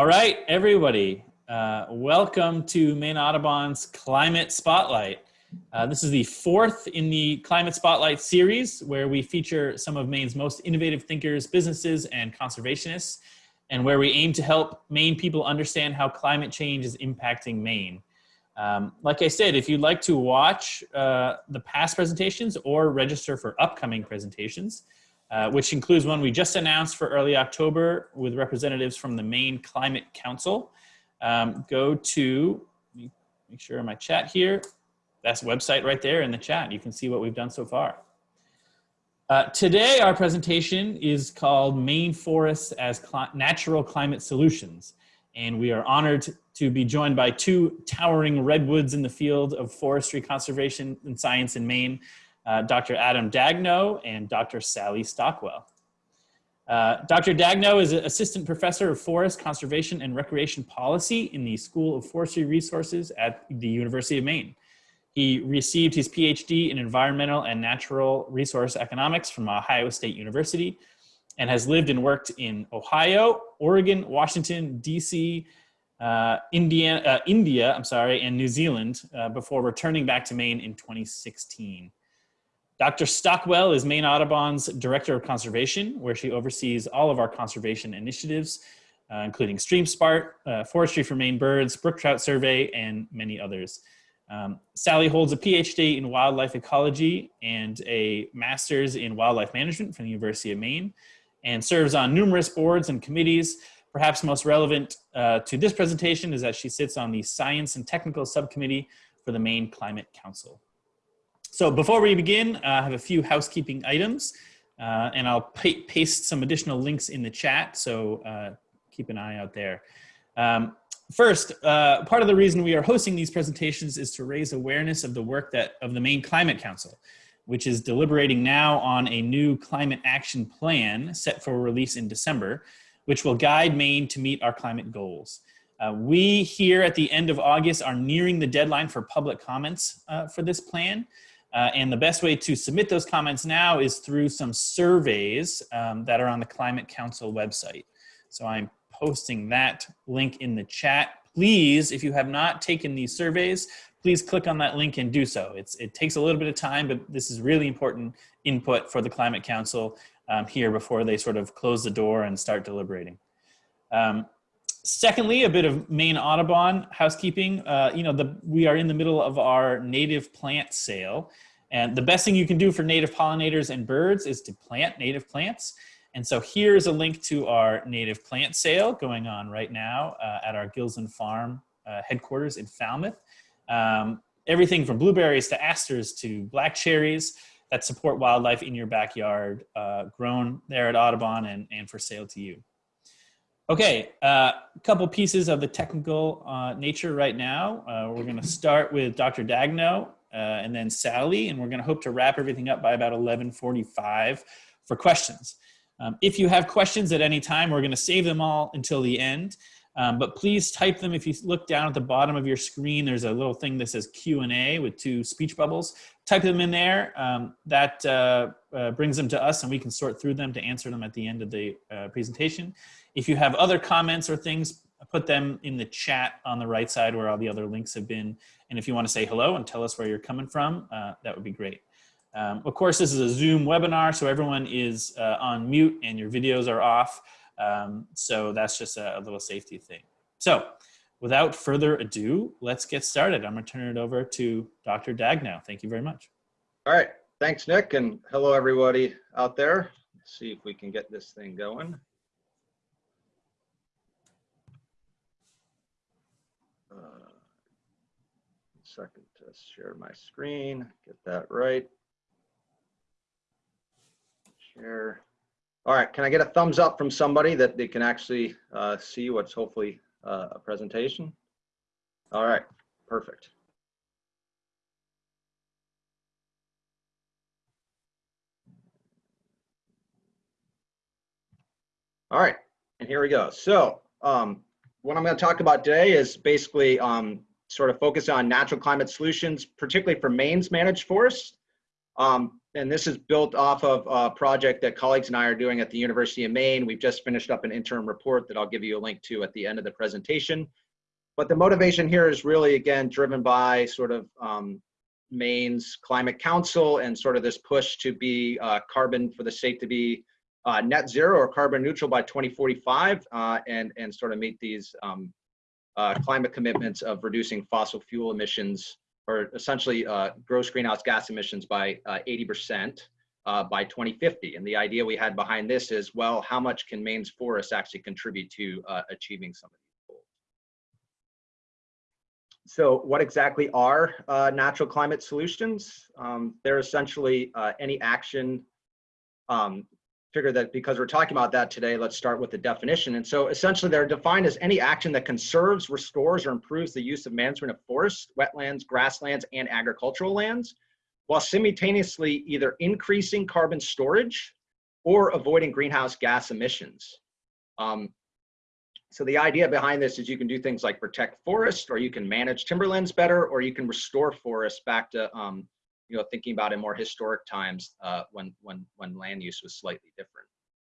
All right, everybody, uh, welcome to Maine Audubon's Climate Spotlight. Uh, this is the fourth in the Climate Spotlight series where we feature some of Maine's most innovative thinkers, businesses, and conservationists, and where we aim to help Maine people understand how climate change is impacting Maine. Um, like I said, if you'd like to watch uh, the past presentations or register for upcoming presentations, uh, which includes one we just announced for early October with representatives from the Maine Climate Council. Um, go to, make sure my chat here, that's website right there in the chat. You can see what we've done so far. Uh, today, our presentation is called Maine Forests as Cl Natural Climate Solutions. And we are honored to be joined by two towering redwoods in the field of forestry conservation and science in Maine, uh, Dr. Adam Daigneault and Dr. Sally Stockwell. Uh, Dr. Daigneault is an assistant professor of forest conservation and recreation policy in the School of Forestry Resources at the University of Maine. He received his PhD in environmental and natural resource economics from Ohio State University and has lived and worked in Ohio, Oregon, Washington, DC, uh, Indiana, uh, India, I'm sorry, and New Zealand uh, before returning back to Maine in 2016. Dr. Stockwell is Maine Audubon's Director of Conservation, where she oversees all of our conservation initiatives, uh, including Stream Smart, uh, Forestry for Maine Birds, Brook Trout Survey, and many others. Um, Sally holds a PhD in wildlife ecology and a master's in wildlife management from the University of Maine and serves on numerous boards and committees. Perhaps most relevant uh, to this presentation is that she sits on the Science and Technical Subcommittee for the Maine Climate Council. So before we begin, uh, I have a few housekeeping items uh, and I'll paste some additional links in the chat. So uh, keep an eye out there. Um, first, uh, part of the reason we are hosting these presentations is to raise awareness of the work that of the Maine Climate Council, which is deliberating now on a new climate action plan set for release in December, which will guide Maine to meet our climate goals. Uh, we here at the end of August are nearing the deadline for public comments uh, for this plan. Uh, and the best way to submit those comments now is through some surveys um, that are on the Climate Council website. So I'm posting that link in the chat. Please, if you have not taken these surveys, please click on that link and do so. It's, it takes a little bit of time, but this is really important input for the Climate Council um, here before they sort of close the door and start deliberating. Um, secondly, a bit of Maine Audubon housekeeping. Uh, you know, the, we are in the middle of our native plant sale. And the best thing you can do for native pollinators and birds is to plant native plants. And so here's a link to our native plant sale going on right now uh, at our Gilsland Farm uh, headquarters in Falmouth. Um, everything from blueberries to asters to black cherries that support wildlife in your backyard, uh, grown there at Audubon and, and for sale to you. Okay, a uh, couple pieces of the technical uh, nature right now. Uh, we're gonna start with Dr. Daigneault uh, and then Sally, and we're gonna hope to wrap everything up by about 1145 for questions. Um, if you have questions at any time, we're gonna save them all until the end. Um, but please type them. If you look down at the bottom of your screen, there's a little thing that says Q&A with two speech bubbles. Type them in there. Um, that uh, uh, brings them to us and we can sort through them to answer them at the end of the presentation. If you have other comments or things, put them in the chat on the right side where all the other links have been. And if you want to say hello and tell us where you're coming from, uh, that would be great. Um, of course, this is a Zoom webinar, so everyone is uh, on mute and your videos are off. Um, so that's just a, a, little safety thing. So without further ado, let's get started. I'm gonna turn it over to Dr. Daigneault. Thank you very much. All right, thanks Nick and hello everybody out there. Let's see if we can get this thing going. Second to share my screen, get that right. Share. All right, can I get a thumbs up from somebody that they can actually uh, see what's hopefully uh, a presentation? All right, perfect. All right, and here we go. So um, what I'm going to talk about today is basically um, sort of focus on natural climate solutions, particularly for Maine's managed forests. Um, and this is built off of a project that colleagues and I are doing at the University of Maine. We've just finished up an interim report that I'll give you a link to at the end of the presentation. But the motivation here is really, again, driven by sort of um, Maine's Climate Council and sort of this push to be uh, carbon for the state to be uh, net zero or carbon neutral by 2045 uh, and, and sort of meet these um, uh, climate commitments of reducing fossil fuel emissions or essentially uh, gross greenhouse gas emissions by 80% uh, by 2050. And the idea we had behind this is, well, how much can Maine's forests actually contribute to achieving some of these goals? So what exactly are uh, natural climate solutions? Um, they're essentially uh, any action, um, figure that because we're talking about that today, let's start with the definition. And so essentially they're defined as any action that conserves, restores, or improves the use of management of forests, wetlands, grasslands, and agricultural lands, while simultaneously either increasing carbon storage or avoiding greenhouse gas emissions. Um, so the idea behind this is you can do things like protect forests, or you can manage timberlands better, or you can restore forests back to, um, you know, thinking about in more historic times uh, when when when land use was slightly different.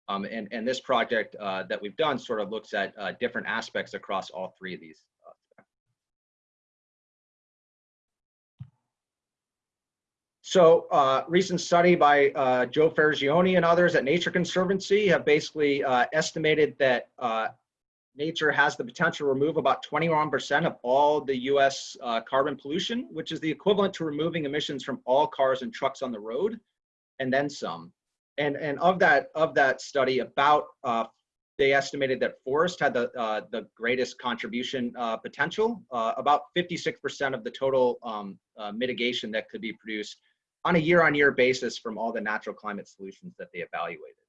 Um, and and this project uh, that we've done sort of looks at uh, different aspects across all three of these. uh, So uh, recent study by uh, Joe Fargione and others at Nature Conservancy have basically uh, estimated that nature has the potential to remove about 21% of all the US uh, carbon pollution, which is the equivalent to removing emissions from all cars and trucks on the road, and then some. And, and of that of that study, about uh, they estimated that forest had the uh, the greatest contribution uh, potential, uh, about 56% of the total um, uh, mitigation that could be produced on a year-on-year -year basis from all the natural climate solutions that they evaluated.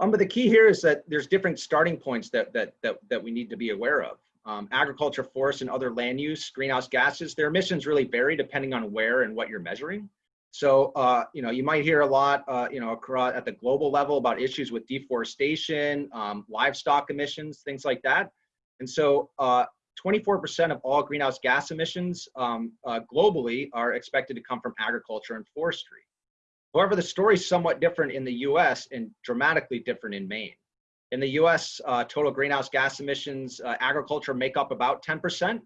Um, but the key here is that there's different starting points that that that that we need to be aware of. Um, agriculture, forest, and other land use, greenhouse gases, their emissions really vary depending on where and what you're measuring. So, uh, you know, you might hear a lot, uh, you know, at the global level about issues with deforestation, um, livestock emissions, things like that. And so, 24% uh, of all greenhouse gas emissions um, uh, globally are expected to come from agriculture and forestry. However, the story is somewhat different in the US and dramatically different in Maine. In the US, uh, total greenhouse gas emissions, uh, agriculture make up about 10%.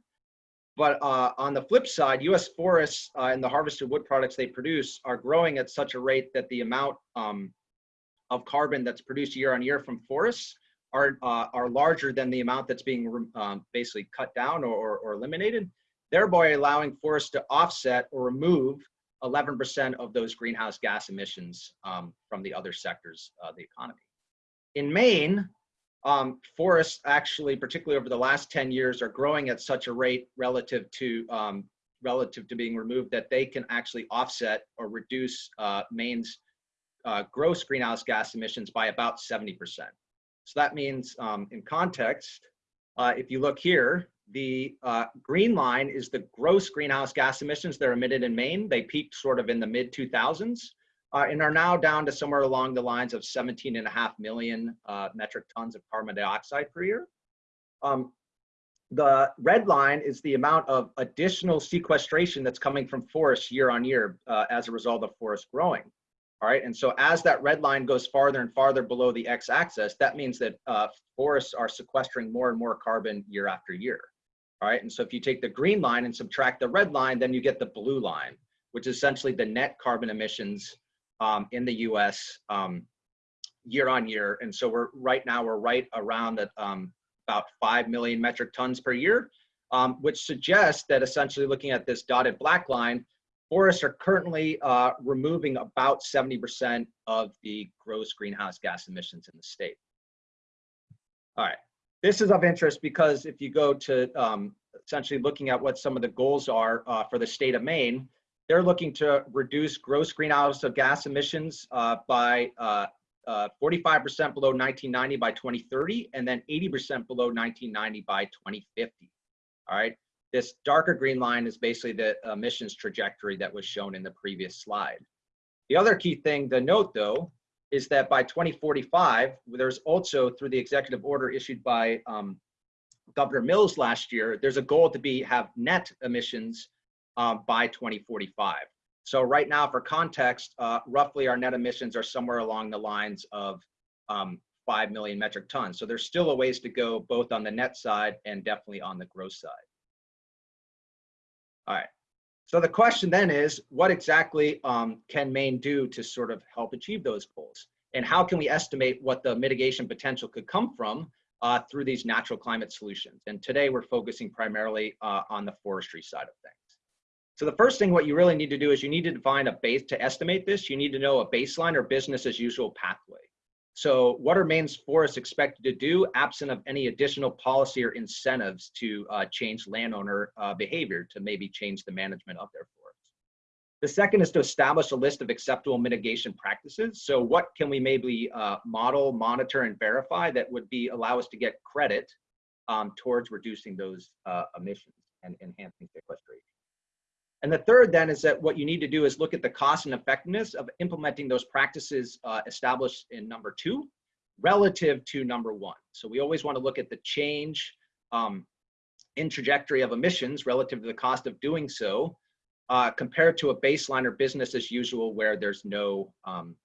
But uh, on the flip side, US forests uh, and the harvested wood products they produce are growing at such a rate that the amount um, of carbon that's produced year on year from forests are, uh, are larger than the amount that's being um, basically cut down or, or eliminated, thereby allowing forests to offset or remove 11% of those greenhouse gas emissions um, from the other sectors of the economy. In Maine, um, forests actually, particularly over the last 10 years, are growing at such a rate relative to um, relative to being removed that they can actually offset or reduce uh, Maine's uh, gross greenhouse gas emissions by about 70%. So that means um, in context, uh, if you look here, the uh, green line is the gross greenhouse gas emissions that are emitted in Maine. They peaked sort of in the mid 2000s uh, and are now down to somewhere along the lines of 17 and a half million uh, metric tons of carbon dioxide per year. Um, the red line is the amount of additional sequestration that's coming from forests year on year uh, as a result of forest growing. All right, and so as that red line goes farther and farther below the x-axis, that means that uh, forests are sequestering more and more carbon year after year. All right, and so if you take the green line and subtract the red line, then you get the blue line, which is essentially the net carbon emissions um, in the US um, year on year. And so we're right now, we're right around at um, about 5 million metric tons per year, um, which suggests that essentially looking at this dotted black line, forests are currently uh, removing about 70% of the gross greenhouse gas emissions in the state. All right, this is of interest because if you go to um, essentially looking at what some of the goals are uh, for the state of Maine, they're looking to reduce gross greenhouse gas emissions uh, by 45% uh, uh, below 1990 by 2030, and then 80% below 1990 by 2050. All right. This darker green line is basically the emissions trajectory that was shown in the previous slide. The other key thing to note, though, is that by 2045, there's also through the executive order issued by um, Governor Mills last year, there's a goal to be have net emissions um, by 2045. So right now, for context, uh, roughly our net emissions are somewhere along the lines of um, 5 million metric tons. So there's still a ways to go both on the net side and definitely on the gross side. All right. So the question then is, what exactly um, can Maine do to sort of help achieve those goals? And how can we estimate what the mitigation potential could come from uh, through these natural climate solutions? And today we're focusing primarily uh, on the forestry side of things. So the first thing what you really need to do is you need to define a base to estimate this. You need to know a baseline or business as usual pathway. So what are Maine's forests expected to do absent of any additional policy or incentives to uh, change landowner uh, behavior to maybe change the management of their forests? The second is to establish a list of acceptable mitigation practices. So what can we maybe uh, model, monitor, and verify that would be allow us to get credit um, towards reducing those uh, emissions and enhancing sequestration? And the third then is that what you need to do is look at the cost and effectiveness of implementing those practices uh, established in number two relative to number one. So we always want to look at the change um, in trajectory of emissions relative to the cost of doing so uh, compared to a baseline or business as usual where there's no um,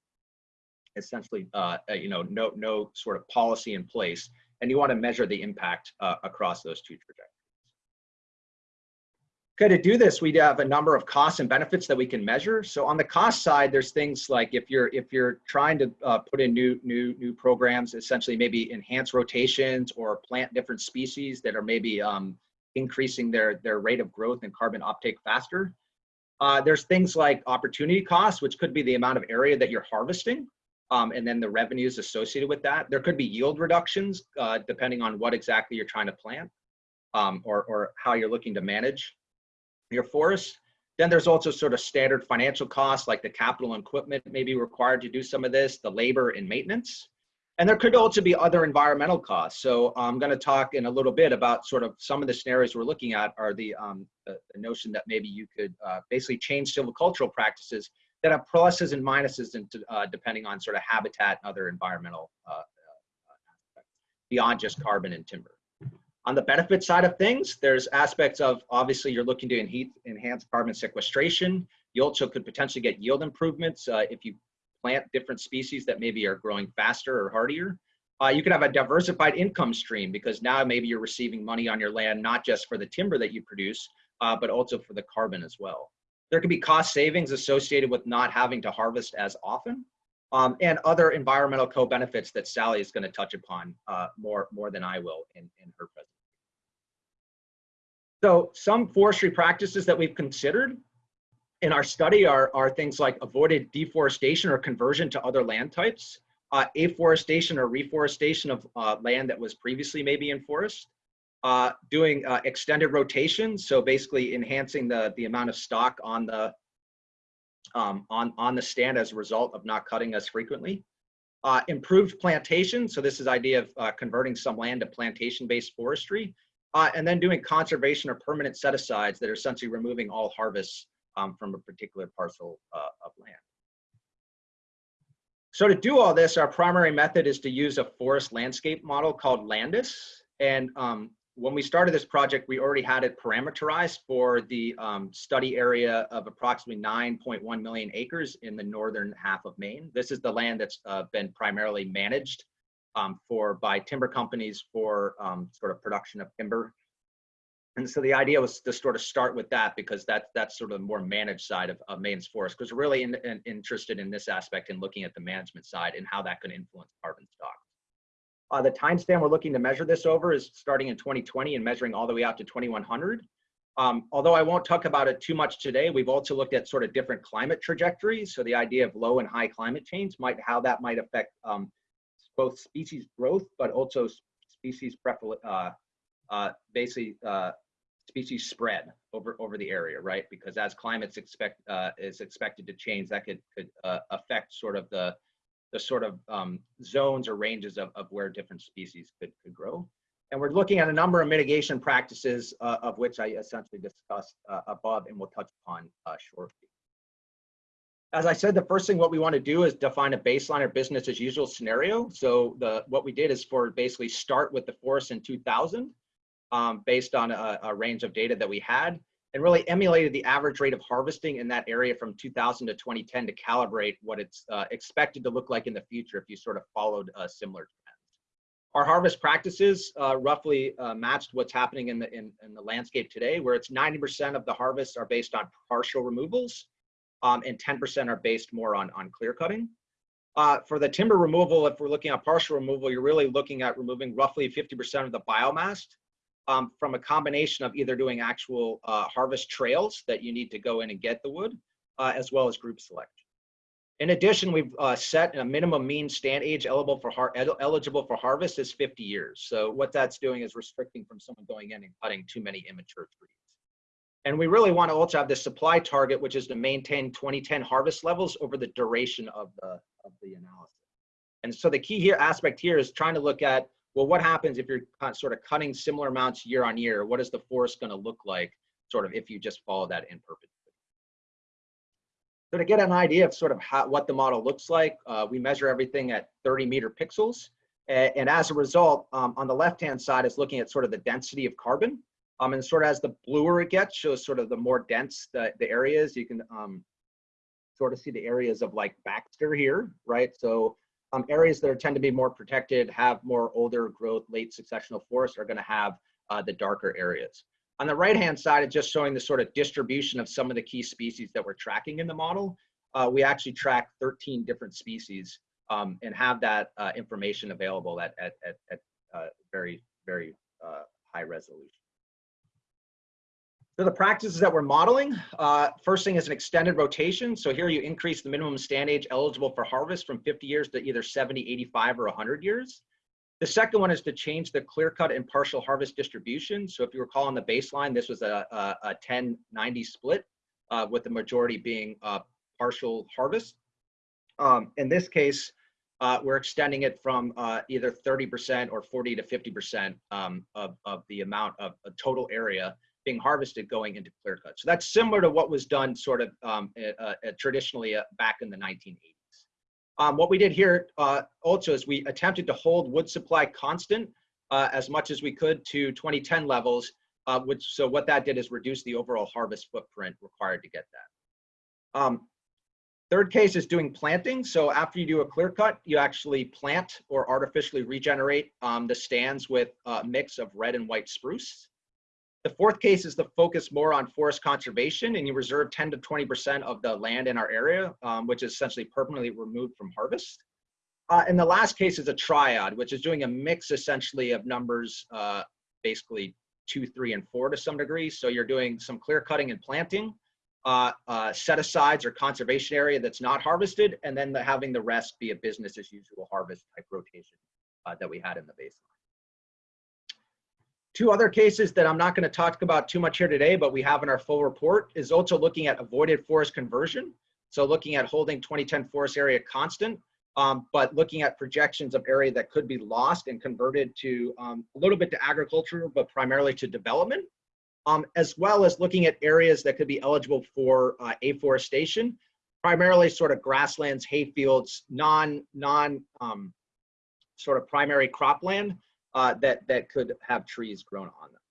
essentially uh, you know no no sort of policy in place and you want to measure the impact uh, across those two trajectories. Okay, to do this, we have a number of costs and benefits that we can measure. So on the cost side, there's things like if you're if you're trying to uh, put in new new new programs, essentially maybe enhance rotations or plant different species that are maybe um, increasing their their rate of growth and carbon uptake faster. Uh, there's things like opportunity costs, which could be the amount of area that you're harvesting, um, and then the revenues associated with that. There could be yield reductions uh, depending on what exactly you're trying to plant um, or or how you're looking to manage your forest. Then there's also sort of standard financial costs like the capital and equipment may be required to do some of this, the labor and maintenance. And there could also be other environmental costs. So I'm going to talk in a little bit about sort of some of the scenarios we're looking at are the, um, the notion that maybe you could uh, basically change silvicultural practices that have pluses and minuses into, uh, depending on sort of habitat and other environmental uh, uh beyond just carbon and timber. On the benefit side of things, there's aspects of obviously you're looking to enhance carbon sequestration. You also could potentially get yield improvements uh, if you plant different species that maybe are growing faster or hardier. Uh, you could have a diversified income stream because now maybe you're receiving money on your land, not just for the timber that you produce, uh, but also for the carbon as well. There could be cost savings associated with not having to harvest as often um, and other environmental co-benefits that Sally is going to touch upon uh, more, more than I will in, in her presentation. So some forestry practices that we've considered in our study are, are things like avoided deforestation or conversion to other land types, uh, afforestation or reforestation of uh, land that was previously maybe in forest, uh, doing uh, extended rotation, so basically enhancing the, the amount of stock on the um, on, on the stand as a result of not cutting as frequently. Uh, improved plantation, so this is idea of uh, converting some land to plantation-based forestry, uh, and then doing conservation or permanent set-asides that are essentially removing all harvests um, from a particular parcel uh, of land. So to do all this, our primary method is to use a forest landscape model called Landis. And um, when we started this project, we already had it parameterized for the um, study area of approximately 9.1 million acres in the northern half of Maine. This is the land that's uh, been primarily managed um, for by timber companies for um, sort of production of timber. And so the idea was to sort of start with that because that's that's sort of the more managed side of, of Maine's forest because we're really in, in, interested in this aspect and looking at the management side and how that could influence carbon stock. Uh, the timestamp we're looking to measure this over is starting in 2020 and measuring all the way out to 2100. Um, although I won't talk about it too much today, we've also looked at sort of different climate trajectories. So the idea of low and high climate change might, how that might affect um, both species growth, but also species uh, uh, basically uh, species spread over over the area, right? Because as climates expect uh, is expected to change, that could could uh, affect sort of the the sort of um, zones or ranges of, of where different species could, could grow. And we're looking at a number of mitigation practices uh, of which I essentially discussed above and we'll touch upon shortly as I said, the first thing what we want to do is define a baseline or business as usual scenario. So the what we did is for basically start with the forest in 2000 um, based on a, a, range of data that we had and really emulated the average rate of harvesting in that area from 2000 to 2010 to calibrate what it's uh, expected to look like in the future if you sort of followed a similar trend. Our harvest practices uh, roughly uh, matched what's happening in the, in, in, the landscape today, where it's 90% of the harvests are based on partial removals um, and 10% are based more on, on clear cutting. Uh, for the timber removal, if we're looking at partial removal, you're really looking at removing roughly 50% of the biomass um, from a combination of either doing actual uh, harvest trails that you need to go in and get the wood, uh, as well as group selection. In addition, we've uh, set a minimum mean stand age eligible for, eligible for harvest is 50 years. So what that's doing is restricting from someone going in and cutting too many immature trees. And we really want to also have the supply target, which is to maintain 2010 harvest levels over the duration of the, of the analysis. And so the key here aspect here is trying to look at, well, what happens if you're sort of cutting similar amounts year on year? What is the forest going to look like sort of if you just follow that in perpetuity? So to get an idea of sort of how, what the model looks like, uh, we measure everything at 30 meter pixels. And, and as a result, um, on the left-hand side is looking at sort of the density of carbon. Um, and sort of as the bluer it gets, shows sort of the more dense the, the areas. You can um, sort of see the areas of like Baxter here, right? So um, areas that are, tend to be more protected, have more older growth, late successional forests are gonna have uh, the darker areas. On the right-hand side, it's just showing the sort of distribution of some of the key species that we're tracking in the model. Uh, we actually track 13 different species um, and have that uh, information available at, at, at, at uh, very, very uh, high resolution. So the practices that we're modeling, uh, first thing is an extended rotation. So here you increase the minimum stand age eligible for harvest from 50 years to either 70, 85, or 100 years. The second one is to change the clear cut and partial harvest distribution. So if you recall on the baseline, this was a, a, a 10-90 split uh, with the majority being uh, partial harvest. Um, in this case, uh, we're extending it from uh, either 30% or 40 to 50% um, of, of the amount of total area being harvested going into clear cut. So that's similar to what was done sort of um, uh, traditionally back in the 1980s. Um, what we did here uh, also is we attempted to hold wood supply constant uh, as much as we could to 2010 levels, uh, which so what that did is reduce the overall harvest footprint required to get that. Um, third case is doing planting. So after you do a clear cut, you actually plant or artificially regenerate um, the stands with a mix of red and white spruce. The fourth case is to focus more on forest conservation and you reserve 10 to 20% of the land in our area, um, which is essentially permanently removed from harvest. Uh, and the last case is a triad, which is doing a mix essentially of numbers, uh, basically two, three, and four to some degree. So you're doing some clear cutting and planting, uh, uh set asides or conservation area that's not harvested, and then the, having the rest be a business as usual harvest type rotation uh, that we had in the baseline. Two other cases that I'm not going to talk about too much here today, but we have in our full report is also looking at avoided forest conversion. So looking at holding 2010 forest area constant, um, but looking at projections of area that could be lost and converted to um, a little bit to agriculture, but primarily to development, um, as well as looking at areas that could be eligible for uh, afforestation, primarily sort of grasslands, hayfields, non, non um, sort of primary cropland, uh, that, that could have trees grown on them.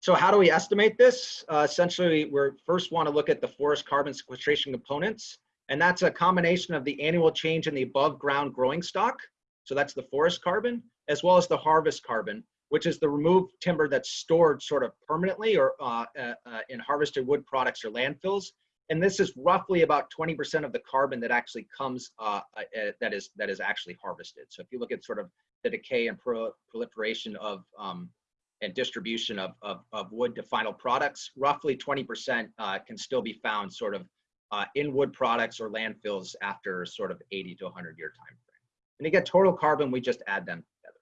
So how do we estimate this? Uh, essentially, we first want to look at the forest carbon sequestration components, and that's a combination of the annual change in the above ground growing stock, so that's the forest carbon, as well as the harvest carbon, which is the removed timber that's stored sort of permanently or uh, uh, uh in harvested wood products or landfills. And this is roughly about 20% of the carbon that actually comes, uh, uh, that is that is actually harvested. So if you look at sort of the decay and pro proliferation of um, and distribution of, of, of, wood to final products, roughly 20% uh, can still be found sort of uh, in wood products or landfills after sort of 80 to 100 year time frame. And get total carbon, we just add them together.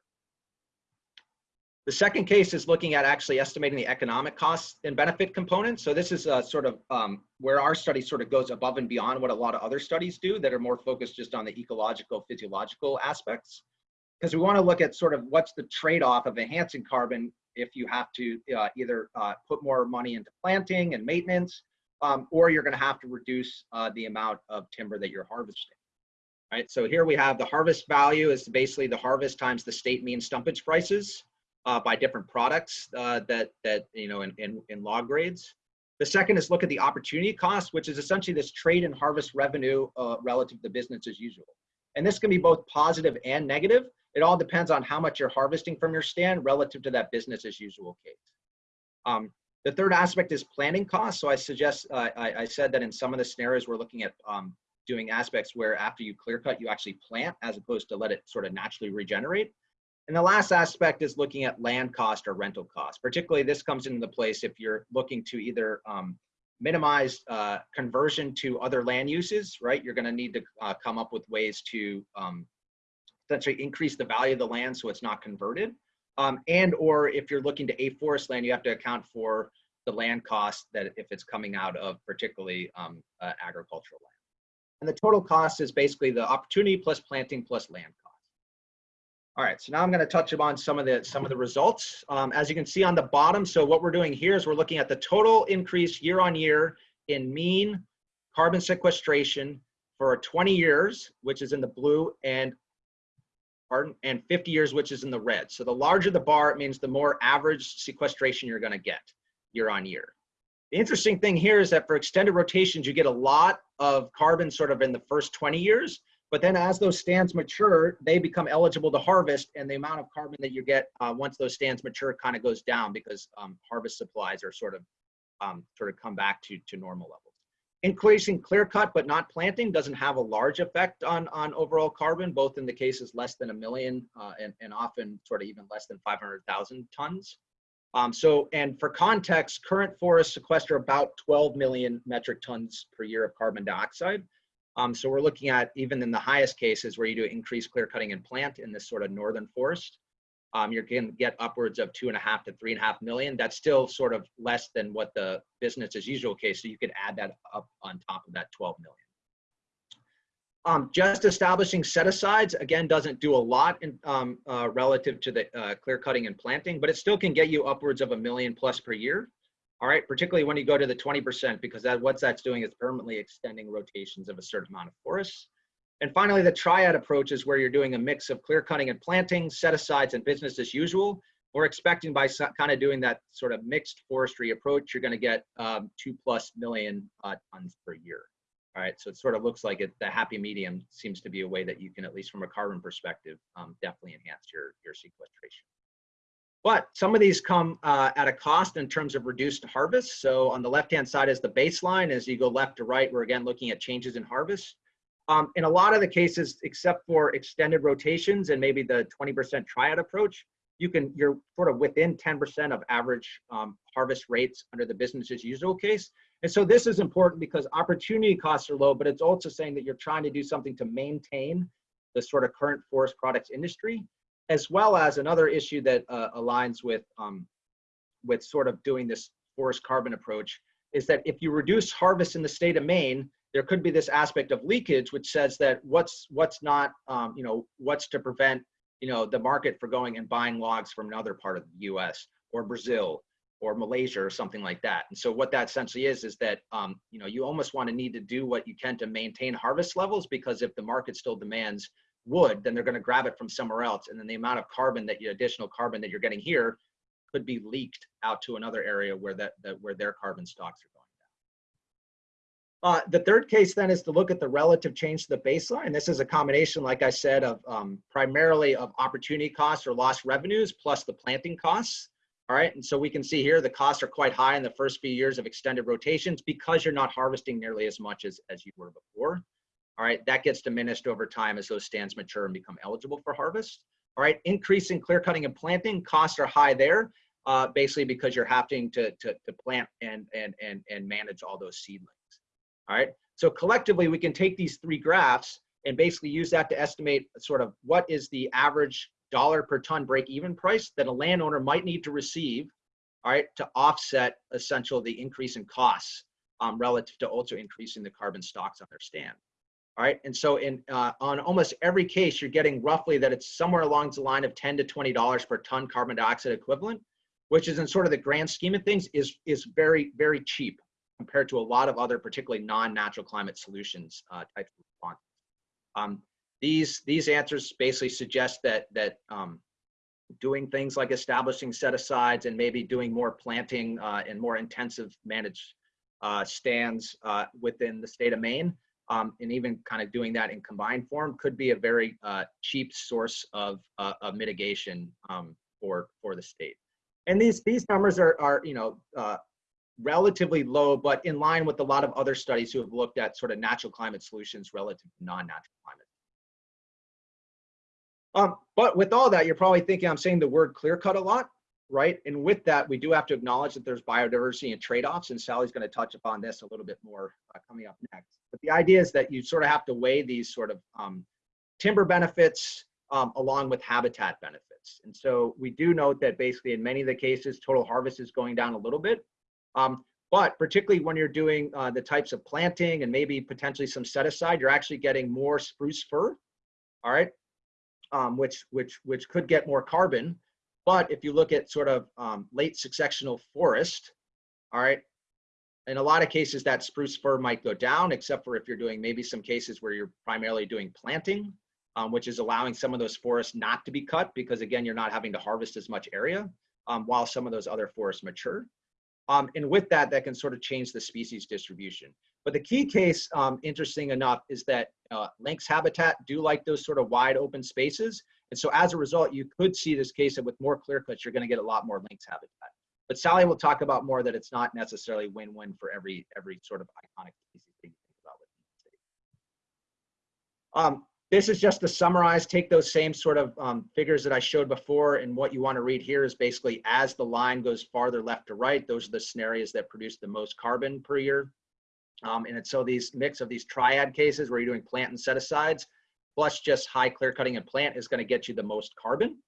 The second case is looking at actually estimating the economic costs and benefit components. So this is a sort of um, where our study sort of goes above and beyond what a lot of other studies do that are more focused just on the ecological, physiological aspects because we want to look at sort of what's the trade-off of enhancing carbon if you have to uh, either uh, put more money into planting and maintenance, um, or you're going to have to reduce uh, the amount of timber that you're harvesting. Right. So here we have the harvest value is basically the harvest times the state mean stumpage prices. uh, by different products uh, that that you know in, in in log grades. The second is look at the opportunity cost, which is essentially this trade and harvest revenue uh, relative to business as usual. And this can be both positive and negative. It all depends on how much you're harvesting from your stand relative to that business as usual case. Um, the third aspect is planting costs. So I suggest, uh, I, I, said that in some of the scenarios, we're looking at um, doing aspects where after you clear cut, you actually plant as opposed to let it sort of naturally regenerate. And the last aspect is looking at land cost or rental cost. Particularly this comes into place if you're looking to either um, minimize uh, conversion to other land uses, right? You're gonna need to uh, come up with ways to um, essentially increase the value of the land so it's not converted. Um, and or if you're looking to afforest land, you have to account for the land cost that if it's coming out of particularly um, uh, agricultural land. And the total cost is basically the opportunity plus planting plus land cost. All right, so now I'm going to touch upon some of the some of the results. Um, as you can see on the bottom, so what we're doing here is we're looking at the total increase year on year in mean carbon sequestration for 20 years, which is in the blue, and pardon, and 50 years, which is in the red. So the larger the bar, it means the more average sequestration you're going to get year on year. The interesting thing here is that for extended rotations, you get a lot of carbon sort of in the first 20 years, but then as those stands mature, they become eligible to harvest and the amount of carbon that you get uh, once those stands mature kind of goes down because um, harvest supplies are sort of um, sort of come back to, to normal levels. Increasing clear cut but not planting doesn't have a large effect on, on overall carbon, both in the cases less than a million uh, and, and often sort of even less than 500,000 tons. Um, so, and for context, current forests sequester about 12 million metric tons per year of carbon dioxide. Um, so we're looking at even in the highest cases where you do increased clear cutting and plant in this sort of northern forest, um, you're going to get upwards of two and a half to three and a half million. That's still sort of less than what the business as usual case. So you could add that up on top of that 12 million. Um, just establishing set-asides, again, doesn't do a lot in, um, uh, relative to the uh, clear cutting and planting, but it still can get you upwards of a million plus per year all right, particularly when you go to the 20%, because that what that's doing is permanently extending rotations of a certain amount of forests. And finally, the triad approach is where you're doing a mix of clear cutting and planting, set-asides, and business as usual. We're expecting by kind of doing that sort of mixed forestry approach, you're going to get um, two plus million uh, tons per year. All right, so it sort of looks like it, the happy medium seems to be a way that you can, at least from a carbon perspective, um, definitely enhance your, your sequestration. But some of these come uh, at a cost in terms of reduced harvest. So on the left-hand side is the baseline. As you go left to right, we're again looking at changes in harvest. Um, in a lot of the cases, except for extended rotations and maybe the 20% triad approach, you can you're sort of within 10% of average um, harvest rates under the business as usual case. And so this is important because opportunity costs are low, but it's also saying that you're trying to do something to maintain the sort of current forest products industry as well as another issue that uh, aligns with um, with sort of doing this forest carbon approach is that if you reduce harvest in the state of Maine, there could be this aspect of leakage, which says that what's what's not, um, you know, what's to prevent, you know, the market for going and buying logs from another part of the U.S. or Brazil or Malaysia or something like that. And so what that essentially is is that, um, you know, you almost want to need to do what you can to maintain harvest levels because if the market still demands wood, then they're going to grab it from somewhere else. And then the amount of carbon that you additional carbon that you're getting here could be leaked out to another area where that, that where their carbon stocks are going. Uh, the third case then is to look at the relative change to the baseline. This is a combination, like I said, of um, primarily of opportunity costs or lost revenues plus the planting costs. All right, and so we can see here the costs are quite high in the first few years of extended rotations because you're not harvesting nearly as much as, as you were before. All right, that gets diminished over time as those stands mature and become eligible for harvest. All right, increasing clear cutting and planting costs are high there, uh, basically because you're having to, to, to plant and, and, and, and manage all those seedlings. All right, so collectively we can take these three graphs and basically use that to estimate sort of what is the average dollar per ton break even price that a landowner might need to receive, all right, to offset essentially the increase in costs um, relative to also increasing the carbon stocks on their stand. All right, and so in uh, on almost every case, you're getting roughly that it's somewhere along the line of 10 to 20 dollars per ton carbon dioxide equivalent, which is in sort of the grand scheme of things is is very very cheap compared to a lot of other particularly non-natural climate solutions uh, types of responses. Um, these these answers basically suggest that that um, doing things like establishing set asides and maybe doing more planting uh, and more intensive managed uh, stands uh, within the state of Maine, um, and even kind of doing that in combined form could be a very uh, cheap source of, uh, of mitigation um, for for the state. And these these numbers are are you know uh, relatively low, but in line with a lot of other studies who have looked at sort of natural climate solutions relative to non-natural climate. Um, but with all that, you're probably thinking I'm saying the word clear cut a lot, right? And with that, we do have to acknowledge that there's biodiversity and trade-offs, and Sally's going to touch upon this a little bit more uh, coming up next. But the idea is that you sort of have to weigh these sort of um, timber benefits um, along with habitat benefits. And so we do note that basically in many of the cases, total harvest is going down a little bit. Um, but particularly when you're doing uh, the types of planting and maybe potentially some set aside, you're actually getting more spruce fir, all right, um, which which which could get more carbon. But if you look at sort of um, late successional forest, all right, in a lot of cases that spruce fir might go down, except for if you're doing maybe some cases where you're primarily doing planting, um, which is allowing some of those forests not to be cut because again, you're not having to harvest as much area um, while some of those other forests mature. Um, and with that, that can sort of change the species distribution. But the key case, um, interesting enough, is that uh, lynx habitat do like those sort of wide open spaces. And so as a result, you could see this case that with more clear cuts, you're gonna get a lot more lynx habitat. But Sally will talk about more that it's not necessarily win-win for every every sort of iconic species that you think about with. Um, this is just to summarize, take those same sort of um, figures that I showed before and what you want to read here is basically as the line goes farther left to right, those are the scenarios that produce the most carbon per year. Um, and it's so these mix of these triad cases where you're doing plant and set asides, plus just high clear cutting and plant is going to get you the most carbon.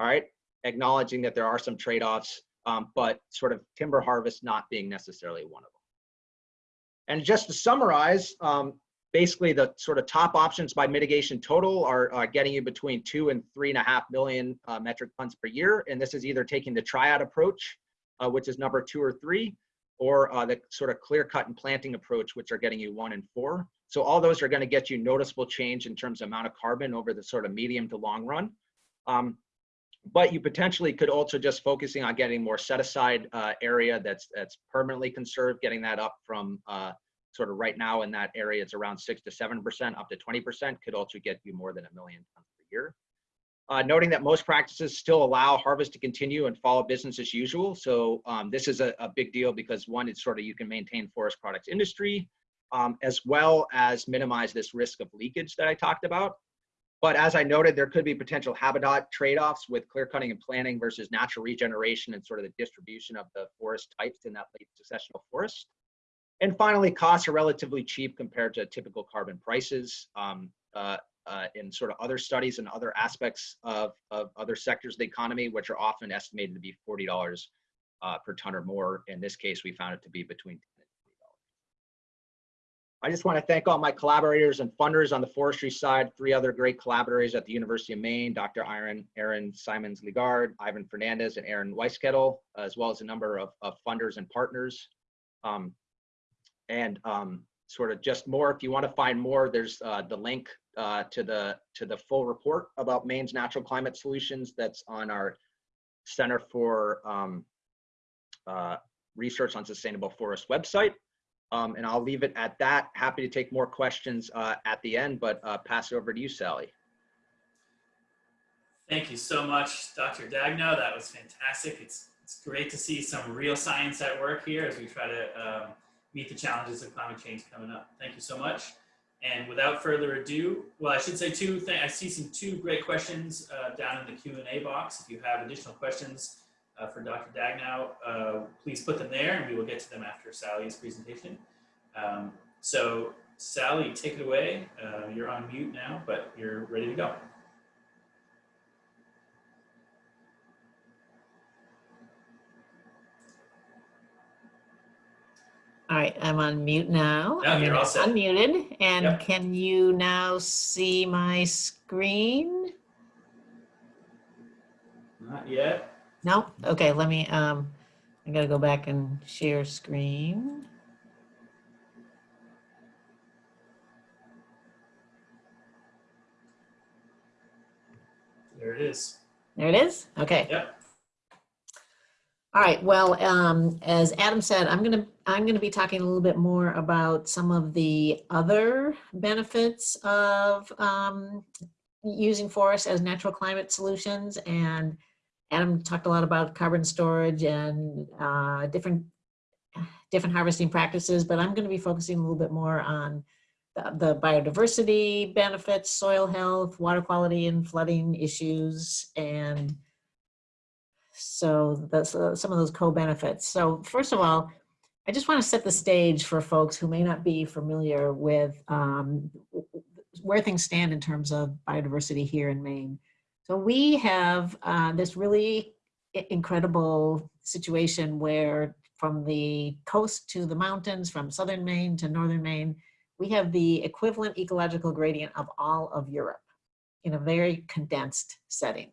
All right, acknowledging that there are some trade-offs, um, but sort of timber harvest not being necessarily one of them. And just to summarize, um, basically the sort of top options by mitigation total are, are getting you between two and three and a half million uh, metric tons per year. And this is either taking the triad approach, uh, which is number two or three, or uh, the sort of clear cut and planting approach, which are getting you one and four. So all those are going to get you noticeable change in terms of amount of carbon over the sort of medium to long run. Um, but you potentially could also just focusing on getting more set aside uh, area that's that's permanently conserved, getting that up from uh, sort of right now in that area, it's around six to 7%, up to 20% could also get you more than a million tons per year. Uh, noting that most practices still allow harvest to continue and follow business as usual. So um, this is a, a, big deal because one, it's sort of you can maintain forest products industry um, as well as minimize this risk of leakage that I talked about. But as I noted, there could be potential habitat trade-offs with clear cutting and planting versus natural regeneration and sort of the distribution of the forest types in that late successional forest. And finally, costs are relatively cheap compared to typical carbon prices. Um, uh, uh, in sort of other studies and other aspects of, of other sectors of the economy, which are often estimated to be $40 uh, per ton or more. In this case, we found it to be between 10 and $20. I just want to thank all my collaborators and funders on the forestry side, three other great collaborators at the University of Maine, Dr. Erin, Aaron Simons Ligard, Ivan Fernandez, and Aaron Weiskittel, as well as a number of, of funders and partners. Um, and um, sort of just more if you want to find more there's uh, the link uh, to the to the full report about Maine's natural climate solutions that's on our Center for um, uh, Research on Sustainable Forest website. Um, and I'll leave it at that. Happy to take more questions uh, at the end, but uh, pass it over to you, Sally. Thank you so much, Dr. Daigneault. That was fantastic. It's, it's great to see some real science at work here as we try to um, meet the challenges of climate change coming up. Thank you so much. And without further ado, well, I should say two things. I see some two great questions uh, down in the Q&A box. If you have additional questions uh, for Dr. Daigneault, uh, please put them there and we will get to them after Sally's presentation. Um, so Sally, take it away. Uh, you're on mute now, but you're ready to go. All right, I'm on mute now. Yeah, you're all set. Unmuted. And Yep. can you now see my screen? Not yet. No? Okay, let me, um, I gotta go back and share screen. There it is. There it is? Okay. Yep. All right, well, um, as Adam said, I'm gonna, I'm gonna be talking a little bit more about some of the other benefits of um, using forests as natural climate solutions. And Adam talked a lot about carbon storage and uh, different, different harvesting practices, but I'm gonna be focusing a little bit more on the, the biodiversity benefits, soil health, water quality and flooding issues, and so that's uh, some of those co-benefits. So first of all, I just want to set the stage for folks who may not be familiar with um, where things stand in terms of biodiversity here in Maine. So we have uh, this really incredible situation where from the coast to the mountains, from southern Maine to northern Maine, we have the equivalent ecological gradient of all of Europe in a very condensed setting.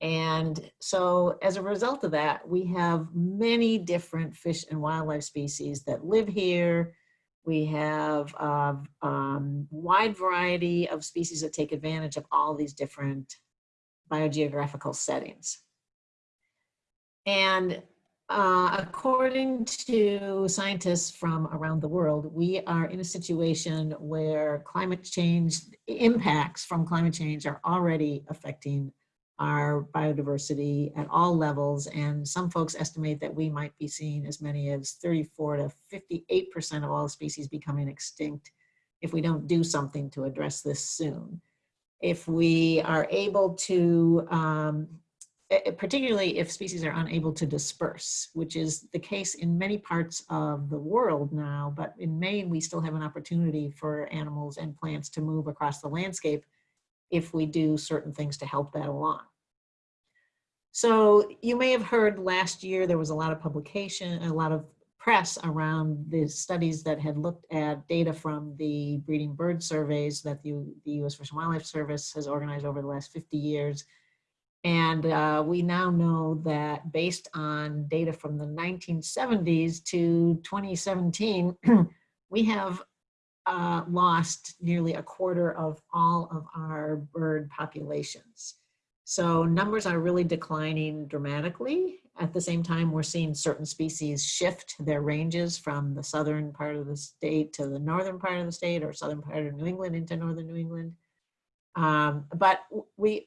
And so as a result of that, we have many different fish and wildlife species that live here. We have a um, wide variety of species that take advantage of all these different biogeographical settings. And uh, according to scientists from around the world, we are in a situation where climate change impacts from climate change are already affecting our biodiversity at all levels. And some folks estimate that we might be seeing as many as 34 to 58% of all species becoming extinct if we don't do something to address this soon. If we are able to, um, particularly if species are unable to disperse, which is the case in many parts of the world now, but in Maine, we still have an opportunity for animals and plants to move across the landscape if we do certain things to help that along. So you may have heard last year there was a lot of publication, a lot of press around the studies that had looked at data from the breeding bird surveys that the, the U.S. Fish and Wildlife Service has organized over the last 50 years. And uh, we now know that based on data from the 1970s to 2017, we have uh, lost nearly a quarter of all of our bird populations. So numbers are really declining dramatically. At the same time, we're seeing certain species shift their ranges from the southern part of the state to the northern part of the state or southern part of New England into northern New England. Um, but we,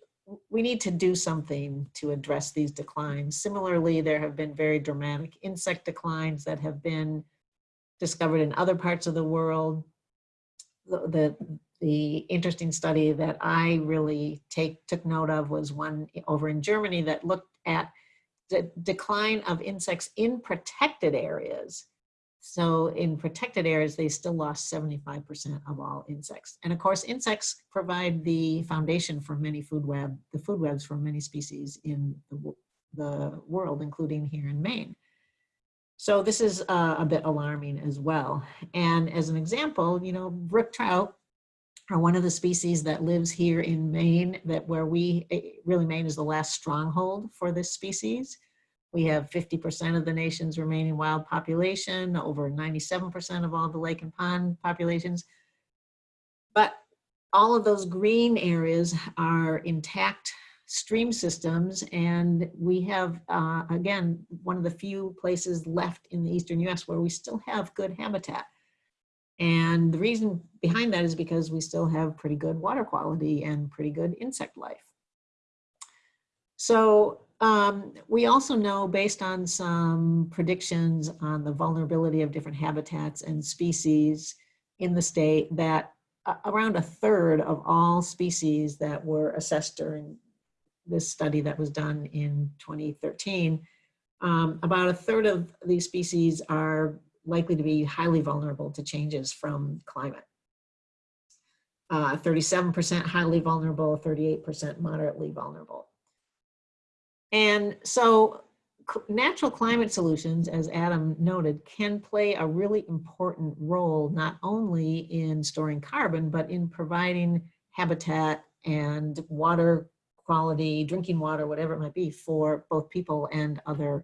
we need to do something to address these declines. Similarly, there have been very dramatic insect declines that have been discovered in other parts of the world. The, the, the interesting study that I really take took note of was one over in Germany that looked at the decline of insects in protected areas. So in protected areas, they still lost 75% of all insects. And of course, insects provide the foundation for many food web, the food webs for many species in the, the world, including here in Maine. So this is uh, a bit alarming as well. And as an example, you know, brook trout are one of the species that lives here in Maine that where we, eh, really Maine is the last stronghold for this species. We have 50% of the nation's remaining wild population, over 97% of all the lake and pond populations. But all of those green areas are intact stream systems and we have, uh, again, one of the few places left in the eastern US where we still have good habitat. And the reason behind that is because we still have pretty good water quality and pretty good insect life. So um, we also know based on some predictions on the vulnerability of different habitats and species in the state that around a third of all species that were assessed during this study that was done in 2013, um, about a third of these species are likely to be highly vulnerable to changes from climate. Uh, 37% highly vulnerable, 38% moderately vulnerable. And so natural climate solutions, as Adam noted, can play a really important role, not only in storing carbon, but in providing habitat and water quality, drinking water, whatever it might be, for both people and other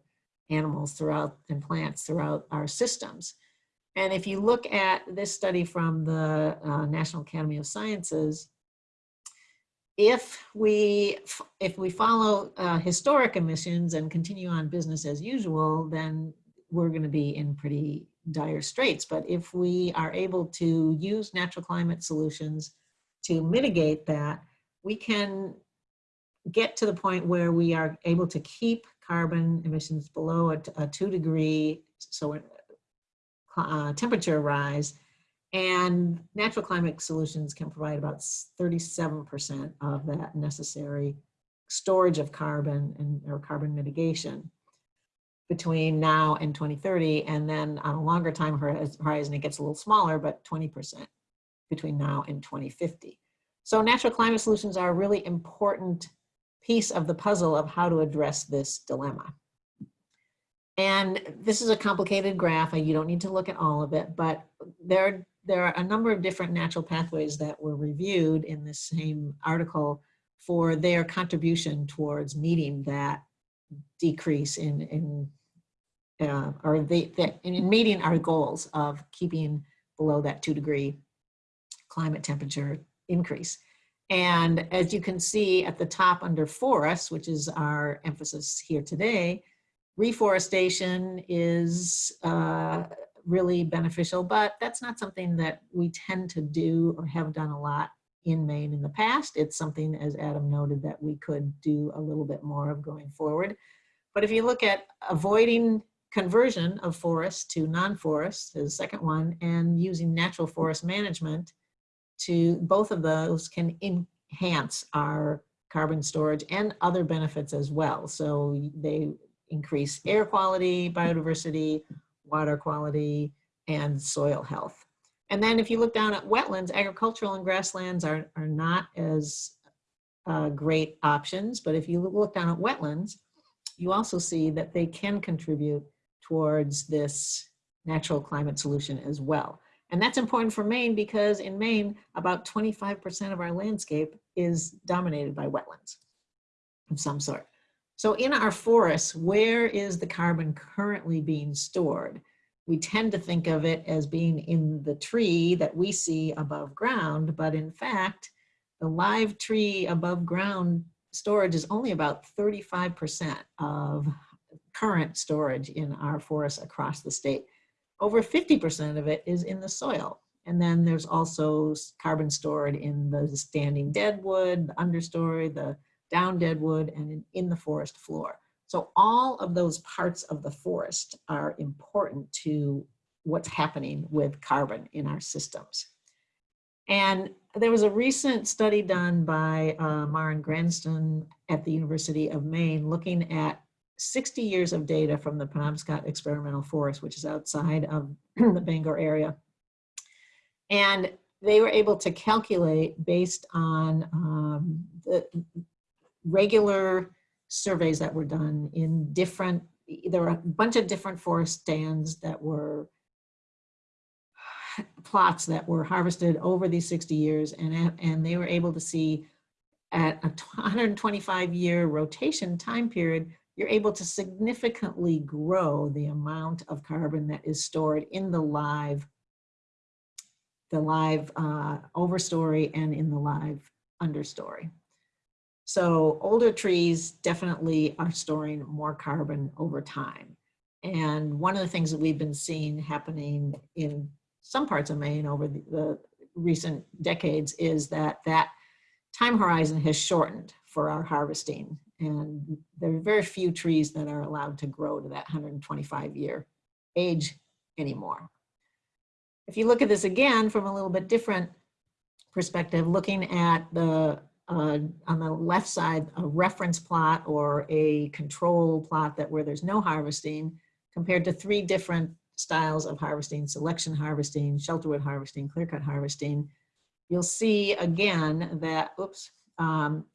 animals throughout and plants throughout our systems. And if you look at this study from the uh, National Academy of Sciences, if we if we follow uh, historic emissions and continue on business as usual, then we're going to be in pretty dire straits. But if we are able to use natural climate solutions to mitigate that, we can get to the point where we are able to keep carbon emissions below a two degree so uh, temperature rise and natural climate solutions can provide about 37% of that necessary storage of carbon and or carbon mitigation between now and 2030. And then on a longer time horizon, it gets a little smaller, but 20% between now and 2050. So natural climate solutions are a really important piece of the puzzle of how to address this dilemma. And this is a complicated graph. You don't need to look at all of it, but there, there are a number of different natural pathways that were reviewed in this same article for their contribution towards meeting that decrease in, in uh, or the, the, in meeting our goals of keeping below that two degree climate temperature increase. And as you can see at the top under forests, which is our emphasis here today, reforestation is uh, really beneficial, but that's not something that we tend to do or have done a lot in Maine in the past. It's something, as Adam noted, that we could do a little bit more of going forward. But if you look at avoiding conversion of forests to non-forest, the second one, and using natural forest management to both of those can enhance our carbon storage and other benefits as well. So they increase air quality, biodiversity, water quality, and soil health. And then if you look down at wetlands, agricultural and grasslands are, are not as uh, great options, but if you look down at wetlands, you also see that they can contribute towards this natural climate solution as well. And that's important for Maine because in Maine, about 25% of our landscape is dominated by wetlands of some sort. So in our forests, where is the carbon currently being stored? We tend to think of it as being in the tree that we see above ground, but in fact, the live tree above ground storage is only about 35% of current storage in our forests across the state. Over 50% of it is in the soil. And then there's also carbon stored in the standing deadwood, the understory, the down deadwood, and in, in the forest floor. So all of those parts of the forest are important to what's happening with carbon in our systems. And there was a recent study done by uh, Maren Granston at the University of Maine looking at 60 years of data from the Penobscot Experimental Forest, which is outside of the Bangor area. And they were able to calculate based on um, the regular surveys that were done in different, there were a bunch of different forest stands that were plots that were harvested over these 60 years and, and they were able to see at a 125 year rotation time period, you're able to significantly grow the amount of carbon that is stored in the live, the live uh, overstory and in the live understory. So older trees definitely are storing more carbon over time. And one of the things that we've been seeing happening in some parts of Maine over the, the recent decades is that that time horizon has shortened for our harvesting. And there are very few trees that are allowed to grow to that 125 year age anymore. If you look at this again from a little bit different perspective, looking at the, uh, on the left side, a reference plot or a control plot that where there's no harvesting compared to three different styles of harvesting, selection harvesting, shelterwood harvesting, clear-cut harvesting, you'll see again that, oops, um,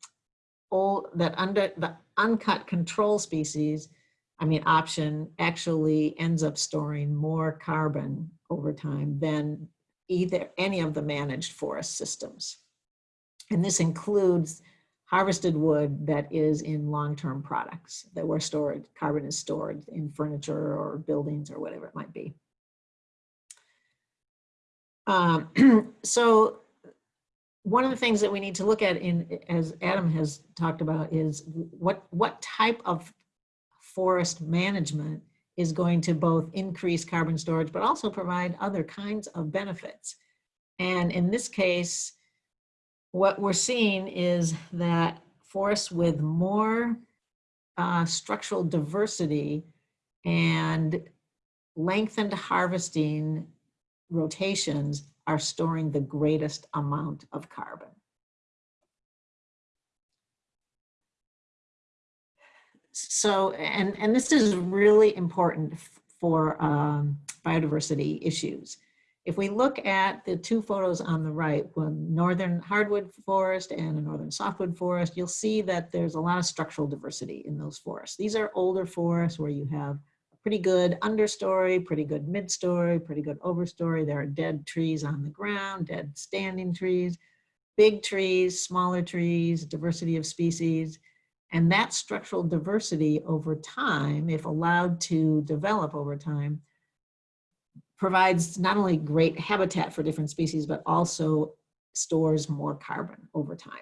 all that under the uncut control species, I mean option actually ends up storing more carbon over time than either any of the managed forest systems. And this includes harvested wood that is in long-term products that were stored, carbon is stored in furniture or buildings or whatever it might be. Um, so one of the things that we need to look at in, as Adam has talked about, is what, what type of forest management is going to both increase carbon storage, but also provide other kinds of benefits. And in this case, what we're seeing is that forests with more uh, structural diversity and lengthened harvesting rotations are storing the greatest amount of carbon. So, and, and this is really important for um, biodiversity issues. If we look at the two photos on the right, one northern hardwood forest and a northern softwood forest, you'll see that there's a lot of structural diversity in those forests. These are older forests where you have a pretty good understory, pretty good midstory, pretty good overstory. There are dead trees on the ground, dead standing trees, big trees, smaller trees, diversity of species. And that structural diversity over time, if allowed to develop over time, provides not only great habitat for different species, but also stores more carbon over time.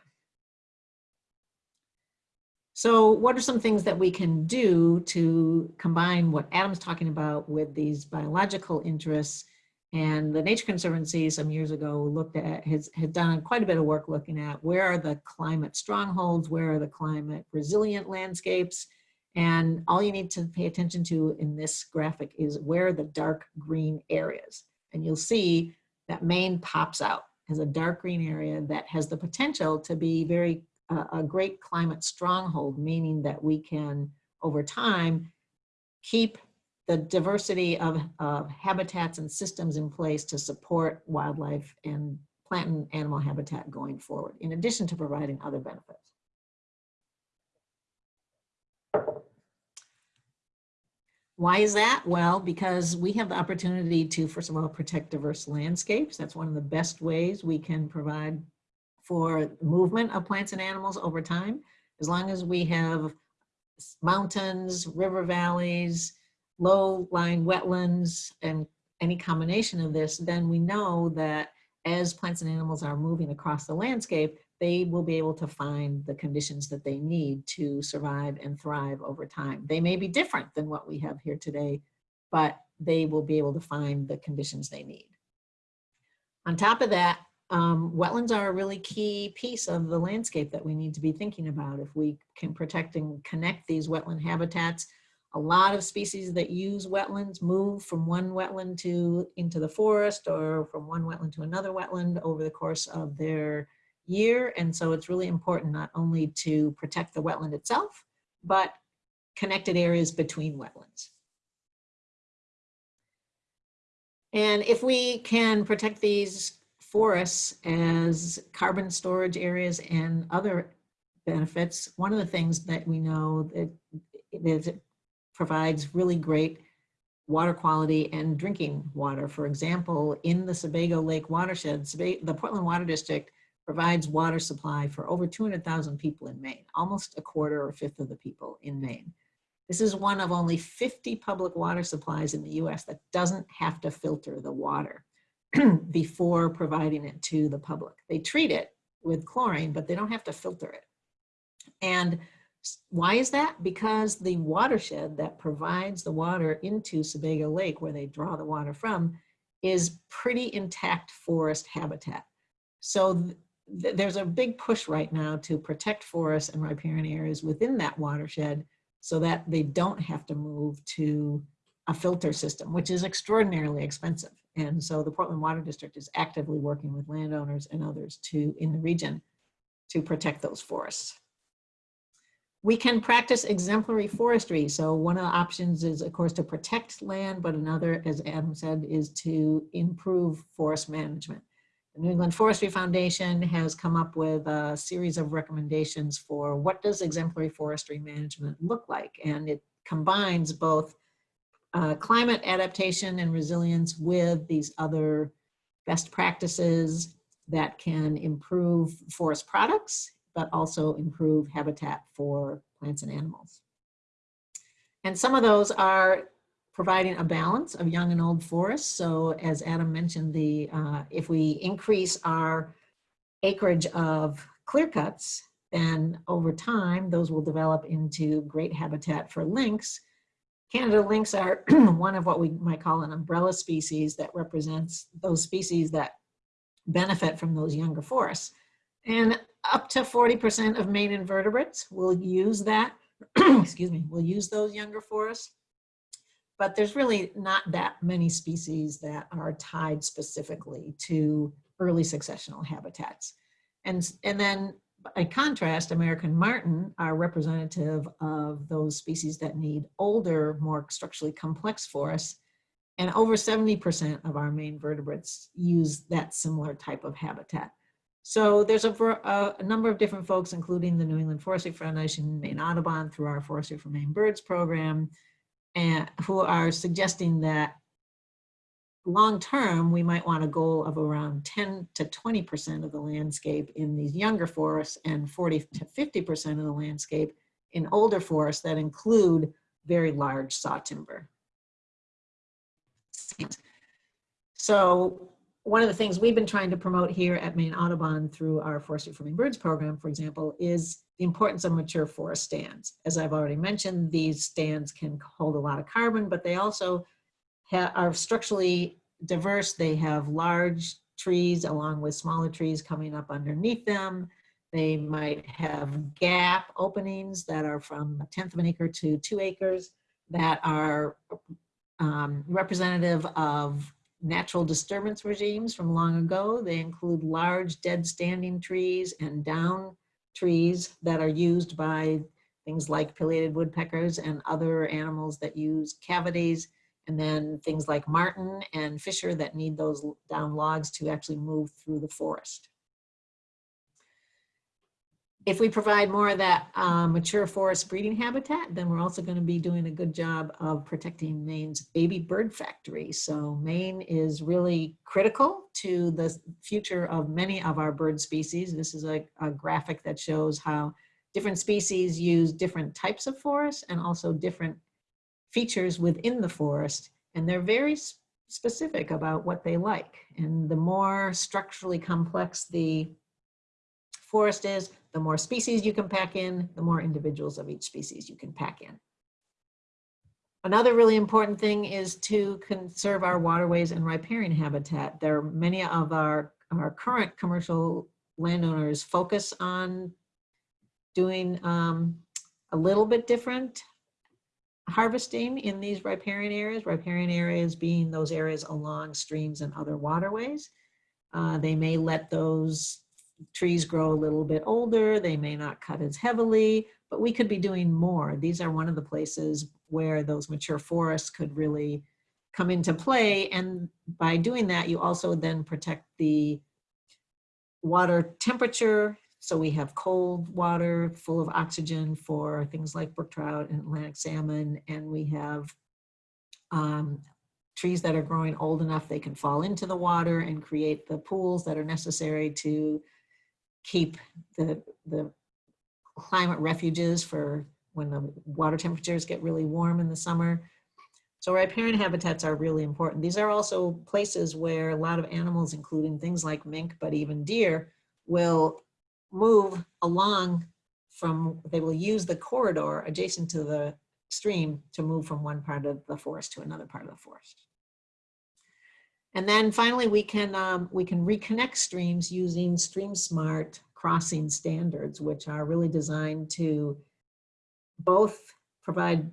So what are some things that we can do to combine what Adam's talking about with these biological interests? And the Nature Conservancy some years ago looked at, has, had done quite a bit of work looking at where are the climate strongholds, where are the climate resilient landscapes, and all you need to pay attention to in this graphic is where the dark green areas. And you'll see that Maine pops out as a dark green area that has the potential to be very uh, a great climate stronghold, meaning that we can, over time, keep the diversity of, of habitats and systems in place to support wildlife and plant and animal habitat going forward, in addition to providing other benefits. Why is that? Well, because we have the opportunity to, first of all, protect diverse landscapes. That's one of the best ways we can provide for movement of plants and animals over time. As long as we have mountains, river valleys, low-lying wetlands, and any combination of this, then we know that as plants and animals are moving across the landscape, they will be able to find the conditions that they need to survive and thrive over time. They may be different than what we have here today, but they will be able to find the conditions they need. On top of that, um, wetlands are a really key piece of the landscape that we need to be thinking about. If we can protect and connect these wetland habitats, a lot of species that use wetlands move from one wetland to into the forest or from one wetland to another wetland over the course of their year. And so it's really important not only to protect the wetland itself, but connected areas between wetlands. And if we can protect these forests as carbon storage areas and other benefits, one of the things that we know that it provides really great water quality and drinking water. For example, in the Sebago Lake watershed, the Portland Water District provides water supply for over 200,000 people in Maine, almost a quarter or fifth of the people in Maine. This is one of only 50 public water supplies in the US that doesn't have to filter the water before providing it to the public. They treat it with chlorine, but they don't have to filter it. And why is that? Because the watershed that provides the water into Sebago Lake, where they draw the water from, is pretty intact forest habitat. So th there's a big push right now to protect forests and riparian areas within that watershed so that they don't have to move to a filter system, which is extraordinarily expensive. And so the Portland Water District is actively working with landowners and others to in the region to protect those forests. We can practice exemplary forestry. So one of the options is, of course, to protect land, but another, as Adam said, is to improve forest management. The New England Forestry Foundation has come up with a series of recommendations for what does exemplary forestry management look like? And it combines both uh, climate adaptation and resilience with these other best practices that can improve forest products, but also improve habitat for plants and animals. And some of those are providing a balance of young and old forests. So as Adam mentioned, the uh, if we increase our acreage of clear cuts, then over time, those will develop into great habitat for lynx. Canada lynx are one of what we might call an umbrella species that represents those species that benefit from those younger forests. And up to 40% of Maine invertebrates will use that, excuse me, will use those younger forests. But there's really not that many species that are tied specifically to early successional habitats. And, and then by contrast, American marten are representative of those species that need older, more structurally complex forests. And over 70% of our Maine vertebrates use that similar type of habitat. So there's a, a, a, number of different folks, including the New England Forestry Foundation, Maine Audubon through our Forestry for Maine Birds program, and who are suggesting that long term, we might want a goal of around 10 to 20% of the landscape in these younger forests and 40 to 50% of the landscape in older forests that include very large saw timber. So one of the things we've been trying to promote here at Maine Audubon through our Forestry for Maine Birds program, for example, is the importance of mature forest stands. As I've already mentioned, these stands can hold a lot of carbon, but they also are structurally diverse. They have large trees along with smaller trees coming up underneath them. They might have gap openings that are from a tenth of an acre to two acres that are um, representative of natural disturbance regimes from long ago. They include large dead standing trees and down trees that are used by things like pileated woodpeckers and other animals that use cavities and then things like marten and fisher that need those down logs to actually move through the forest. If we provide more of that uh, mature forest breeding habitat, then we're also going to be doing a good job of protecting Maine's baby bird factory. So Maine is really critical to the future of many of our bird species. This is a, a graphic that shows how different species use different types of forests and also different features within the forest and they're very specific about what they like. And the more structurally complex the forest is, the more species you can pack in, the more individuals of each species you can pack in. Another really important thing is to conserve our waterways and riparian habitat. There are many of our, our current commercial landowners focus on doing um, a little bit different harvesting in these riparian areas, riparian areas being those areas along streams and other waterways. Uh, they may let those trees grow a little bit older, they may not cut as heavily, but we could be doing more. These are one of the places where those mature forests could really come into play. And by doing that, you also then protect the water temperature so we have cold water full of oxygen for things like brook trout and Atlantic salmon, and we have um, trees that are growing old enough they can fall into the water and create the pools that are necessary to keep the, the climate refuges for when the water temperatures get really warm in the summer. So riparian habitats are really important. These are also places where a lot of animals, including things like mink, but even deer, will move along from, they will use the corridor adjacent to the stream to move from one part of the forest to another part of the forest. And then finally, we can, um, we can reconnect streams using stream smart crossing standards, which are really designed to both provide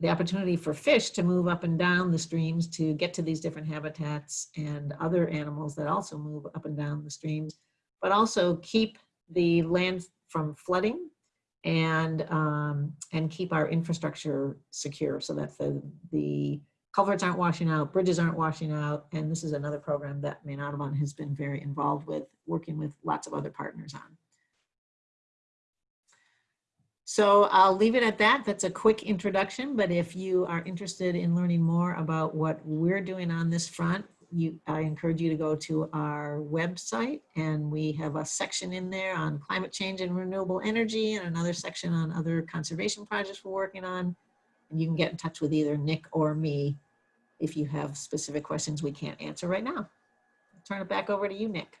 the opportunity for fish to move up and down the streams to get to these different habitats and other animals that also move up and down the streams, but also keep the land from flooding and um, and keep our infrastructure secure so that the the culverts aren't washing out, bridges aren't washing out, and this is another program that Maine Audubon has been very involved with, working with lots of other partners on. So I'll leave it at that. That's a quick introduction, but if you are interested in learning more about what we're doing on this front, you, I encourage you to go to our website and we have a section in there on climate change and renewable energy and another section on other conservation projects we're working on. And you can get in touch with either Nick or me if you have specific questions we can't answer right now. I'll turn it back over to you, Nick.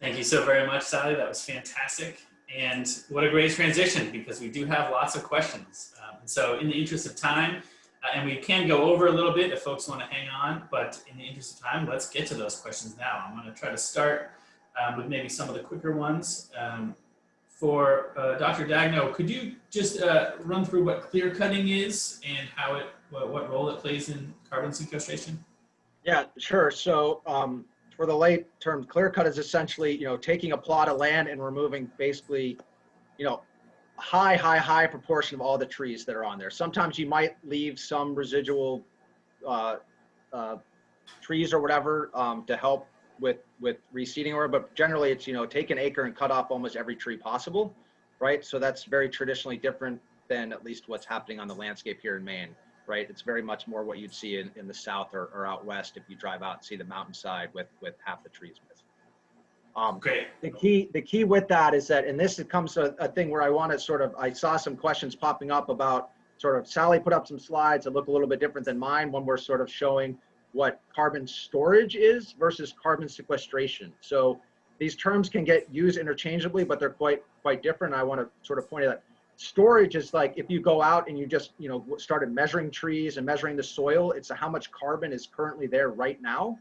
Thank you so very much, Sally. That was fantastic. And what a great transition because we do have lots of questions. Um, so in the interest of time, uh, and we can go over a little bit if folks want to hang on, but in the interest of time, let's get to those questions now. I'm going to try to start um, with maybe some of the quicker ones. Um, for uh, Dr. Daigneault, could you just uh, run through what clear cutting is and how it, what, what role it plays in carbon sequestration? Yeah, sure. So um, for the late term, clear cut is essentially, you know, taking a plot of land and removing basically, you know, high, high, high proportion of all the trees that are on there. Sometimes you might leave some residual uh, uh, trees or whatever um, to help with with reseeding or but generally it's you know take an acre and cut off almost every tree possible right so that's very traditionally different than at least what's happening on the landscape here in maine right it's very much more what you'd see in, in the south or, or out west if you drive out and see the mountainside with with half the trees missing um, Great. the key the key with that is that and this it comes to a thing where i want to sort of i saw some questions popping up about sort of sally put up some slides that look a little bit different than mine when we're sort of showing what carbon storage is versus carbon sequestration. So these terms can get used interchangeably, but they're quite quite different. I want to sort of point out that storage is like if you go out and you just you know started measuring trees and measuring the soil, it's how much carbon is currently there right now.